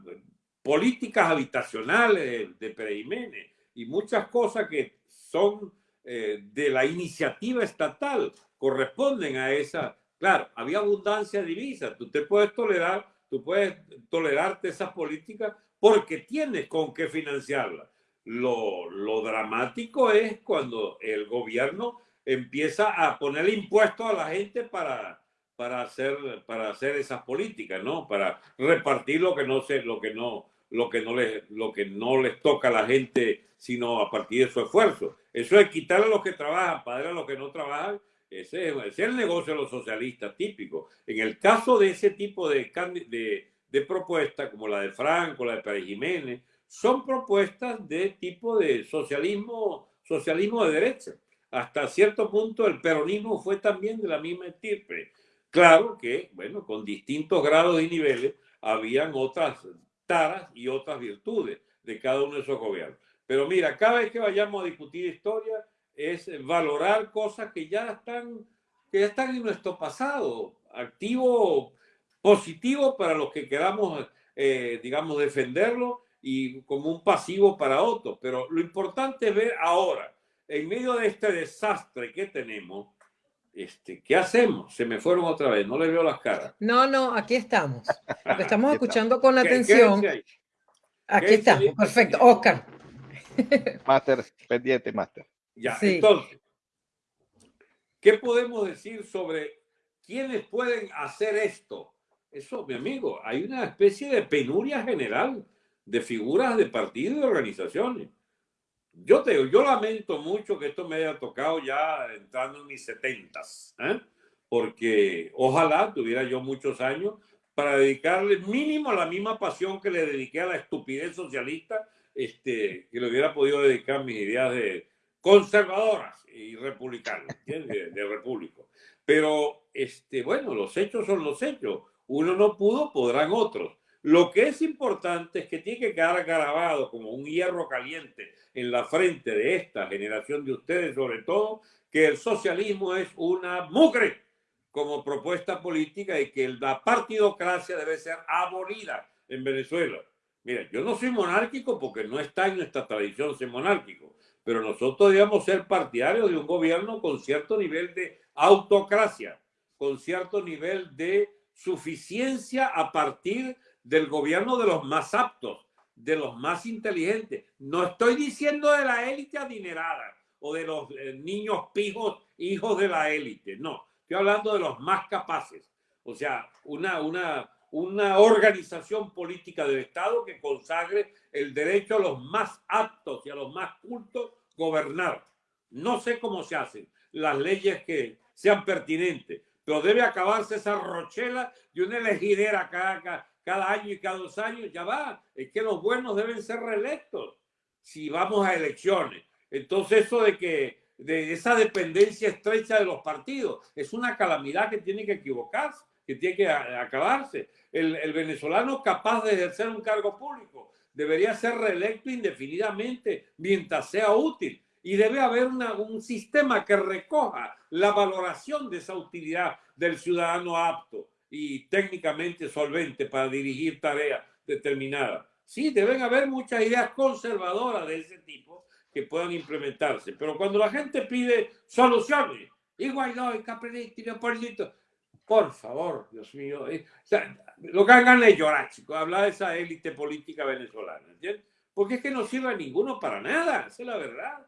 políticas habitacionales de Pérez Jiménez y muchas cosas que son eh, de la iniciativa estatal corresponden a esa. Claro, había abundancia de divisas. Tú te puedes tolerar, tú puedes tolerarte esas políticas porque tienes con qué financiarlas. Lo, lo dramático es cuando el gobierno empieza a poner impuestos a la gente para, para hacer, para hacer esas políticas, ¿no? Para repartir lo que no se, lo que no, lo que no les, lo que no les toca a la gente, sino a partir de su esfuerzo. Eso es quitarle a los que trabajan, pagar a los que no trabajan. Ese, es el negocio de los socialistas típico. En el caso de ese tipo de, de, de propuestas, como la de Franco, la de Pérez Jiménez, son propuestas de tipo de socialismo, socialismo de derecha. Hasta cierto punto el peronismo fue también de la misma estirpe. Claro que, bueno, con distintos grados y niveles, habían otras taras y otras virtudes de cada uno de esos gobiernos. Pero mira, cada vez que vayamos a discutir historia es valorar cosas que ya están, que ya están en nuestro pasado, activo, positivo para los que queramos, eh, digamos, defenderlo y como un pasivo para otros. Pero lo importante es ver ahora, en medio de este desastre que tenemos, este, ¿qué hacemos? Se me fueron otra vez, no le veo las caras. No, no, aquí estamos. *laughs* estamos escuchando con atención. Aquí estamos, perfecto. Oscar. *laughs* Máster, pendiente, máster. Ya, entonces, ¿qué podemos decir sobre quiénes pueden hacer esto? Eso, mi amigo, hay una especie de penuria general de figuras de partidos y organizaciones. Yo te yo lamento mucho que esto me haya tocado ya entrando en mis setentas, ¿eh? porque ojalá tuviera yo muchos años para dedicarle mínimo la misma pasión que le dediqué a la estupidez socialista este, que le hubiera podido dedicar mis ideas de conservadoras y republicanas, De, de repúblico. Pero, este, bueno, los hechos son los hechos. Uno no pudo, podrán otros. Lo que es importante es que tiene que quedar grabado como un hierro caliente en la frente de esta generación de ustedes, sobre todo, que el socialismo es una mugre como propuesta política y que la partidocracia debe ser abolida en Venezuela. Mira, yo no soy monárquico porque no está en nuestra tradición ser monárquico, pero nosotros debemos ser partidarios de un gobierno con cierto nivel de autocracia, con cierto nivel de suficiencia a partir del gobierno de los más aptos, de los más inteligentes. No estoy diciendo de la élite adinerada o de los eh, niños pijos, hijos de la élite. No, estoy hablando de los más capaces. O sea, una, una, una organización política del Estado que consagre el derecho a los más aptos y a los más cultos gobernar. No sé cómo se hacen las leyes que sean pertinentes, pero debe acabarse esa rochela de una elegidera cada, cada, año y cada dos años. Ya va, es que los buenos deben ser reelectos si vamos a elecciones. Entonces eso de que de esa dependencia estrecha de los partidos es una calamidad que tiene que equivocarse, que tiene que acabarse. El, el venezolano capaz de ejercer un cargo público debería ser reelecto indefinidamente mientras sea útil y debe haber un sistema que recoja la valoración de esa utilidad del ciudadano apto y técnicamente solvente para dirigir tareas determinadas. Sí, deben haber muchas ideas conservadoras de ese tipo que puedan implementarse, pero cuando la gente pide soluciones, igual no, y Capriletti, Leopoldito, por favor, Dios mío, eh, lo que hagan es llorar, chicos, hablar de esa élite política venezolana, ¿entiendes? Porque es que no sirve a ninguno para nada, esa es la verdad.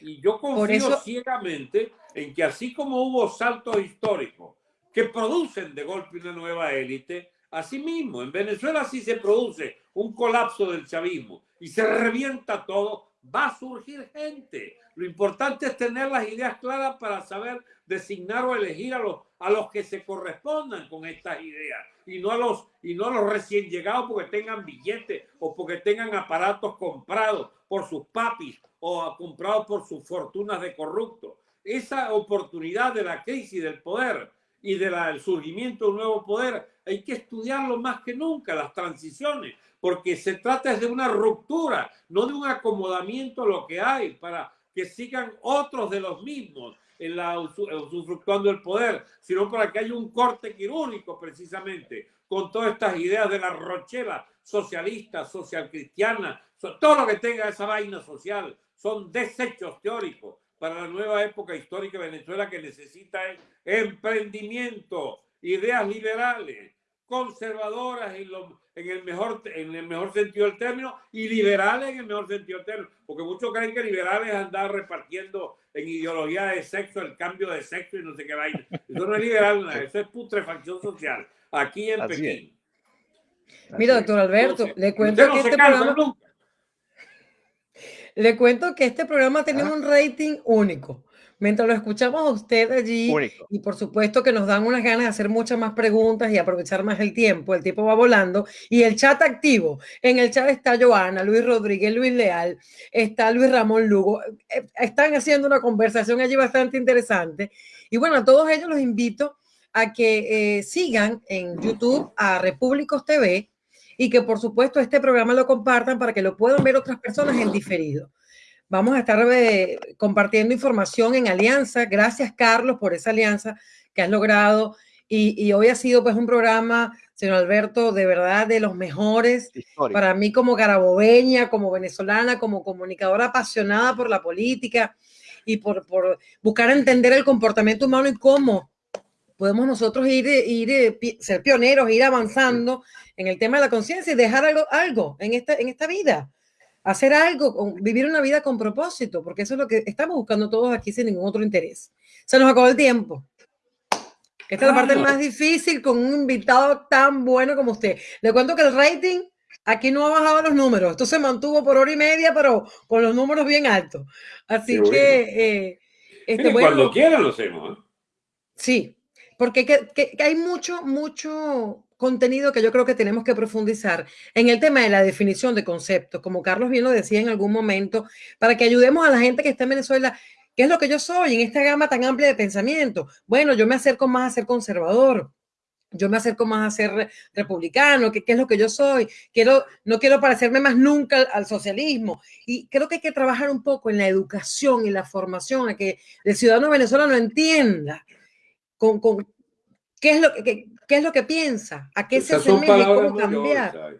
Y yo confío ciegamente en que así como hubo saltos históricos que producen de golpe una nueva élite, así mismo en Venezuela sí se produce un colapso del chavismo y se revienta todo, va a surgir gente. Lo importante es tener las ideas claras para saber designar o elegir a los, a los que se correspondan con estas ideas y no a los y no a los recién llegados porque tengan billetes o porque tengan aparatos comprados por sus papis o comprados por sus fortunas de corrupto. Esa oportunidad de la crisis del poder y del surgimiento de un nuevo poder. Hay que estudiarlo más que nunca, las transiciones, porque se trata de una ruptura, no de un acomodamiento a lo que hay para que sigan otros de los mismos en la usufructuando el poder, sino para que haya un corte quirúrgico precisamente con todas estas ideas de la rochela socialista, social cristiana, todo lo que tenga esa vaina social, son desechos teóricos para la nueva época histórica de Venezuela que necesita emprendimiento, ideas liberales, conservadoras en, en, el mejor, en el mejor sentido del término y liberales en el mejor sentido del término, porque muchos creen que liberales es andar repartiendo en ideología de sexo el cambio de sexo y no sé qué vaina. Eso no es liberal, eso es putrefacción social, aquí en Pekín. Mira, doctor Alberto, le cuento que este programa... Le cuento que este programa tiene un rating único. Mientras lo escuchamos a usted allí, y por supuesto que nos dan unas ganas de hacer muchas más preguntas y aprovechar más el tiempo, el tiempo va volando, y el chat activo. En el chat está Joana, Luis Rodríguez, Luis Leal, está Luis Ramón Lugo. Eh, están haciendo una conversación allí bastante interesante. Y bueno, a todos ellos los invito a que eh, sigan en YouTube a Repúblicos TV y que por supuesto este programa lo compartan para que lo puedan ver otras personas en diferido. Vamos a estar eh, compartiendo información en alianza. Gracias, Carlos, por esa alianza que has logrado. Y, hoy ha sido pues un programa, señor Alberto, de verdad de los mejores para mí como garabobeña, como venezolana, como comunicadora apasionada por la política y por, por buscar entender el comportamiento humano y cómo podemos nosotros ir, ir ser pioneros, ir avanzando en el tema de la conciencia y dejar algo, algo en, esta, en esta vida. Hacer algo, vivir una vida con propósito, porque eso es lo que estamos buscando todos aquí sin ningún otro interés. Se nos acabó el tiempo. Esta es la parte más difícil con un invitado tan bueno como usted. Le cuento que el rating aquí no ha bajado los números. Esto se mantuvo por hora y media, pero con los números bien altos. Así que... Eh, este, cuando quiera lo hacemos. ¿eh? Sí, porque que, hay mucho, mucho contenido que yo creo que tenemos que profundizar en el tema de la definición de conceptos, como Carlos bien lo decía en algún momento, para que ayudemos a la gente que está en Venezuela. ¿Qué es lo que yo soy en esta gama tan amplia de pensamiento? Bueno, yo me acerco más a ser conservador, yo me acerco más a ser republicano, ¿qué, es lo que yo soy? Quiero, no quiero parecerme más nunca al, socialismo. Y creo que hay que trabajar un poco en la educación y la formación, a que el ciudadano venezolano entienda con, con qué, es lo que, qué es lo que piensa, a qué se asemeja y cómo cambiar.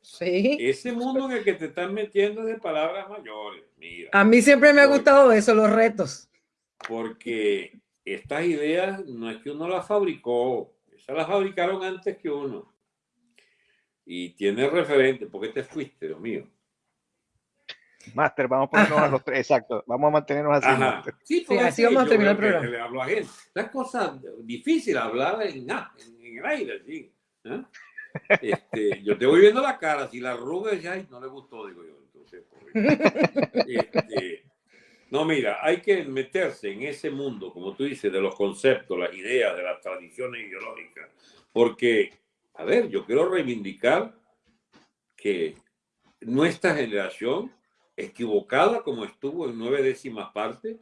Sí. Ese mundo en el que te están metiendo de palabras mayores. Mira, a mí siempre me ha gustado eso, los retos. Porque estas ideas no es que uno las fabricó, esas las fabricaron antes que uno. y tiene referente. ¿Por qué te fuiste, Dios mío? Máster, vamos a ponernos a los tres, exacto, vamos a mantenernos así. Sí, sí, así vamos a terminar el programa. Le hablo a gente. La cosa difícil hablar en, en, el aire, sí. ¿eh? Este, yo te voy viendo la cara, si la arruga ya no le gustó, digo yo. Entonces, este, no, mira, hay que meterse en ese mundo, como tú dices, de los conceptos, las ideas, de las tradiciones ideológicas, porque, a ver, yo quiero reivindicar que nuestra generación, equivocada como estuvo en nueve décimas partes,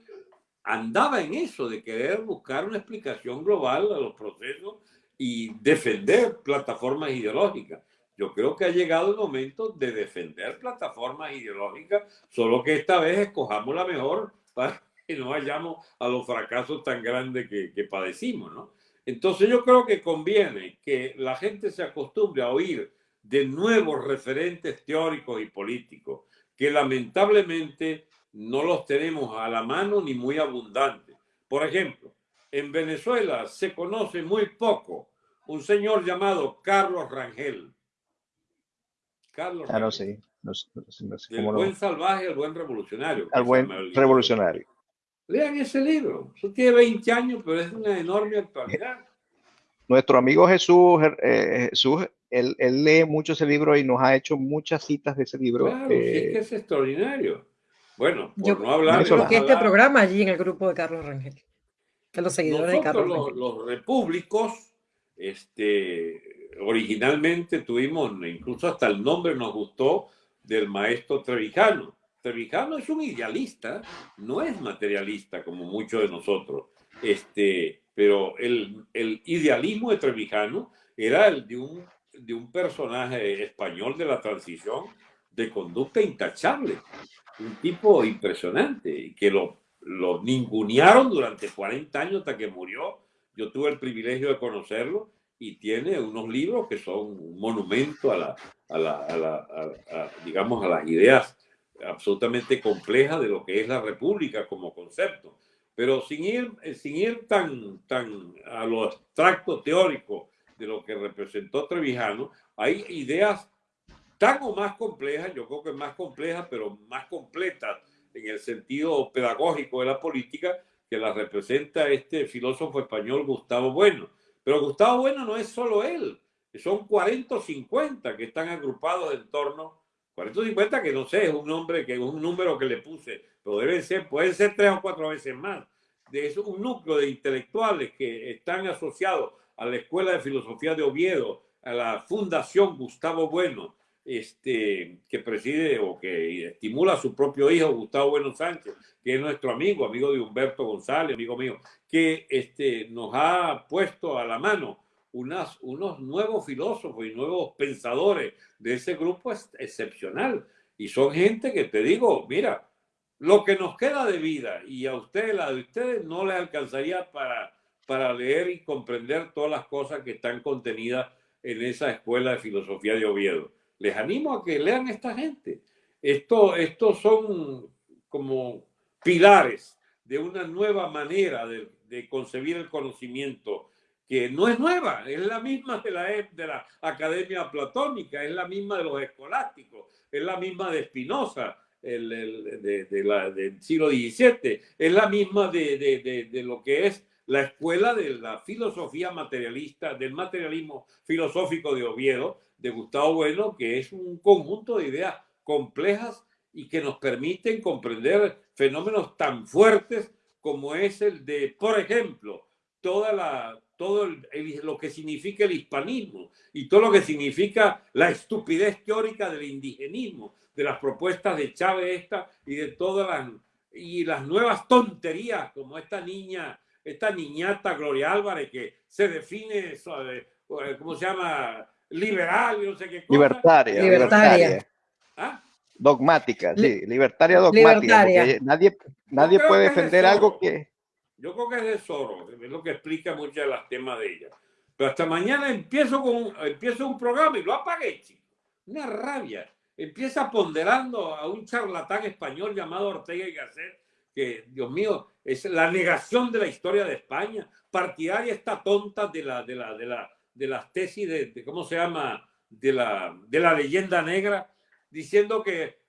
andaba en eso de querer buscar una explicación global a los procesos y defender plataformas ideológicas. Yo creo que ha llegado el momento de defender plataformas ideológicas, solo que esta vez escojamos la mejor para que no vayamos a los fracasos tan grandes que, que padecimos, ¿no? Entonces yo creo que conviene que la gente se acostumbre a oír de nuevos referentes teóricos y políticos, que lamentablemente no los tenemos a la mano ni muy abundantes. Por ejemplo, en Venezuela se conoce muy poco un señor llamado Carlos Rangel. Carlos claro, sí. el buen salvaje, el buen revolucionario. El buen revolucionario. Lean ese libro. Eso tiene 20 años, pero es una enorme actualidad. *laughs* Nuestro amigo Jesús, eh, Jesús él, lee mucho ese libro y nos ha hecho muchas citas de ese libro. Claro, es que eh, es extraordinario. Bueno, por no hablar... Yo creo que este programa allí en el grupo de Carlos Rangel. Que los seguidores de Carlos los, los repúblicos, este, originalmente tuvimos, incluso hasta el nombre nos gustó, del maestro Trevijano. Trevijano es un idealista, no es materialista como muchos de nosotros. Este, pero el, el idealismo de Trevijano era el de un, de un personaje español de la transición de conducta intachable, un tipo impresionante que lo, lo ningunearon durante 40 años hasta que murió. Yo tuve el privilegio de conocerlo y tiene unos libros que son un monumento a la, a la, a la digamos, a las ideas absolutamente complejas de lo que es la república como concepto. Pero sin ir, sin ir tan, tan a lo abstracto teórico de lo que representó Trevijano, hay ideas tan o más complejas, yo creo que más complejas, pero más completas en el sentido pedagógico de la política, que las representa este filósofo español Gustavo Bueno. Pero Gustavo Bueno no es solo él, son 40 o 50 que están agrupados en torno, 40 o 50 que no sé, es un nombre que es un número que le puse, pero deben ser, pueden ser tres o cuatro veces más. Eso, un núcleo de intelectuales que están asociados a la Escuela de Filosofía de Oviedo, a la Fundación Gustavo Bueno, este, que preside o que estimula a su propio hijo, Gustavo Bueno Sánchez, que es nuestro amigo, amigo de Humberto González, amigo mío, que este, nos ha puesto a la mano unas, unos nuevos filósofos y nuevos pensadores de ese grupo es excepcional. Y son gente que te digo, mira, lo que nos queda de vida y a ustedes, la de ustedes, no les alcanzaría para, para leer y comprender todas las cosas que están contenidas en esa escuela de filosofía de Oviedo les animo a que lean esta gente. Esto, estos son como pilares de una nueva manera de, concebir el conocimiento que no es nueva, es la misma de la, de la academia platónica, es la misma de los escolásticos, es la misma de Spinoza el, del siglo XVII, es la misma de lo que es la escuela de la filosofía materialista, del materialismo filosófico de Oviedo, de Gustavo Bueno, que es un conjunto de ideas complejas y que nos permiten comprender fenómenos tan fuertes como es el de, por ejemplo, toda la, todo lo que significa el hispanismo y todo lo que significa la estupidez teórica del indigenismo, de las propuestas de Chávez esta y de todas las, y las nuevas tonterías como esta niña, esta niñata Gloria Álvarez que se define, ¿cómo se llama? liberal no sé qué cosa. Libertaria. Libertaria. ¿Ah? Dogmática, sí, libertaria dogmática. nadie, nadie puede defender algo que. Yo creo que es de Soros, es lo que explica muchos de los temas de ella. Pero hasta mañana empiezo, con, empiezo un programa y lo apagué, chico. Una rabia. Empieza ponderando a un charlatán español llamado Ortega y Gasset, Dios mío, es la negación de la historia de España, partidaria esta tonta de la, de la, de la, las tesis de, ¿cómo se llama? de la, de la leyenda negra, diciendo que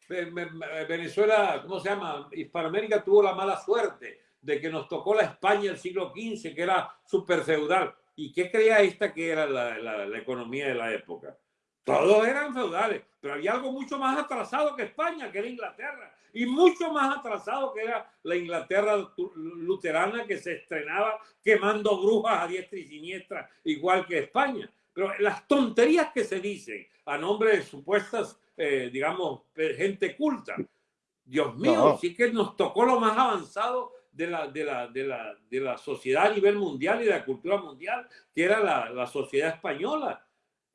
Venezuela, ¿cómo se llama? Hispanoamérica tuvo la mala suerte de que nos tocó la España del siglo XV, que era súper feudal. ¿Y qué creía esta que era la, la, economía de la época? Todos eran feudales, pero había algo mucho más atrasado que España, que era Inglaterra, y mucho más atrasado que era la Inglaterra luterana que se estrenaba quemando brujas a diestra y siniestra, igual que España. Pero las tonterías que se dicen a nombre de supuestas, eh, digamos, gente culta, Dios mío, sí que nos tocó lo más avanzado de la, de la, de la, de la sociedad a nivel mundial y de la cultura mundial, que era la, la sociedad española.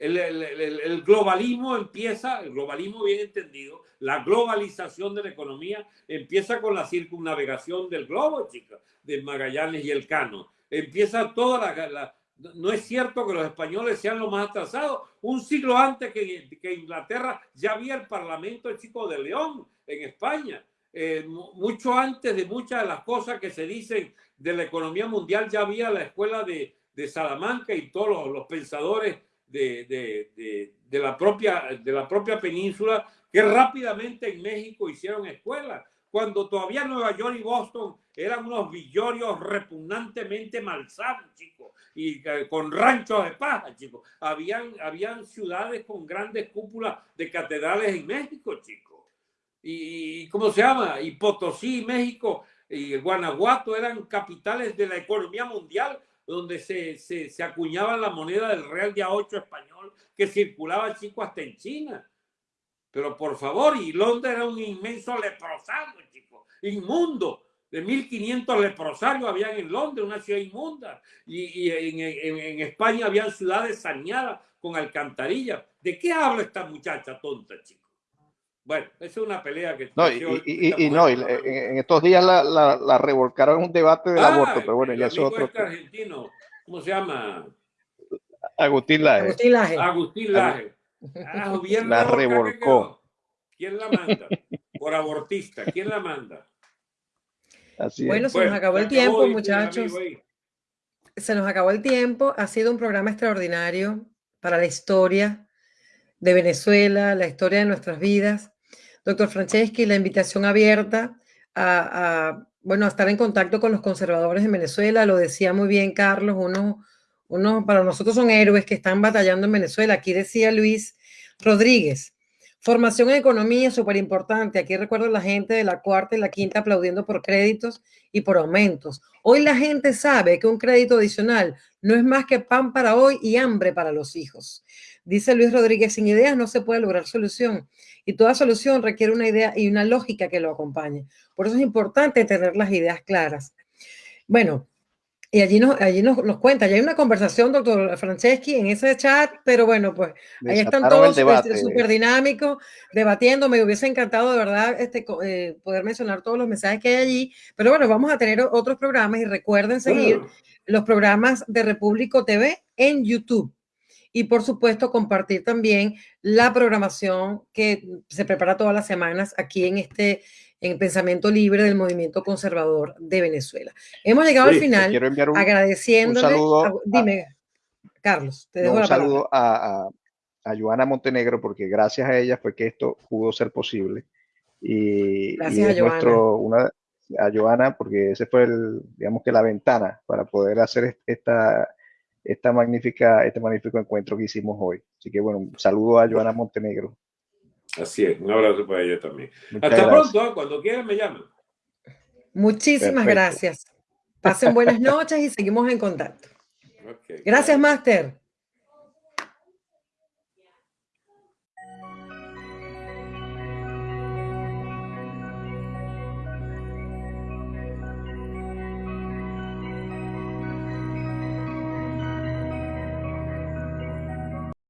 El, el, el, globalismo empieza, el globalismo bien entendido, la globalización de la economía empieza con la circunnavegación del globo, chicos, de Magallanes y el Cano. Empieza toda la, no es cierto que los españoles sean los más atrasados. Un siglo antes que, que Inglaterra ya había el Parlamento Chico de León en España. Eh, mucho antes de muchas de las cosas que se dicen de la economía mundial, ya había la escuela de, de Salamanca y todos los, pensadores de, de, de, la propia, de la propia península que rápidamente en México hicieron escuelas, cuando todavía Nueva York y Boston eran unos villorios repugnantemente malsanos, chicos, y eh, con ranchos de paja, chicos. Habían, habían ciudades con grandes cúpulas de catedrales en México, chicos y, ¿cómo se llama? Y Potosí, México y Guanajuato eran capitales de la economía mundial donde se, se, se acuñaba la moneda del real de a 8 español que circulaba chico hasta en China. Pero por favor, y Londres era un inmenso leprosario, chico, inmundo. De 1500 leprosarios habían en Londres, una ciudad inmunda. Y, y en, en, en, España habían ciudades saneadas con alcantarillas. ¿De qué habla esta muchacha tonta, chico? Bueno, esa es una pelea que... No, y, y, y no, en, estos días la, la, la, revolcaron en un debate del ah, aborto, pero bueno, ya es otro... Este argentino, ¿cómo se llama? Agustín Laje. Agustín Laje. Agustín Laje. Ah, la revolcó. ¿Quién la manda? Por abortista, ¿quién la manda? Así bueno, se nos acabó el tiempo, muchachos. Se nos acabó el tiempo. Ha sido un programa extraordinario para la historia de Venezuela, la historia de nuestras vidas. Doctor Franceschi, la invitación abierta a, bueno, a estar en contacto con los conservadores en Venezuela. Lo decía muy bien Carlos, uno, uno para nosotros son héroes que están batallando en Venezuela. Aquí decía Luis Rodríguez, formación en economía es súper importante. Aquí recuerdo a la gente de la cuarta y la quinta aplaudiendo por créditos y por aumentos. Hoy la gente sabe que un crédito adicional no es más que pan para hoy y hambre para los hijos. Dice Luis Rodríguez, sin ideas no se puede lograr solución y toda solución requiere una idea y una lógica que lo acompañe. Por eso es importante tener las ideas claras. Bueno, y allí nos, allí nos, nos cuenta, ya hay una conversación, doctor Franceschi, en ese chat, pero bueno, pues ahí están todos súper este, dinámicos, debatiendo. Me hubiese encantado de verdad este, eh, poder mencionar todos los mensajes que hay allí, pero bueno, vamos a tener otros programas y recuerden seguir los programas de Repúblico TV en YouTube y por supuesto compartir también la programación que se prepara todas las semanas aquí en este en Pensamiento Libre del Movimiento Conservador de Venezuela. Hemos llegado al final agradeciéndole. dime, Carlos, te dejo Un saludo a, a, Joana Montenegro porque gracias a ella fue que esto pudo ser posible. Y, gracias a Nuestro, una, a Joana porque ese fue el, digamos que la ventana para poder hacer esta esta magnífica, este magnífico encuentro que hicimos hoy. Así que bueno, un saludo a Joana Montenegro. Así es, un abrazo para ella también. Hasta pronto, ¿eh? cuando quieran me llaman. Muchísimas gracias. Pasen buenas noches y seguimos en contacto. Gracias, Master.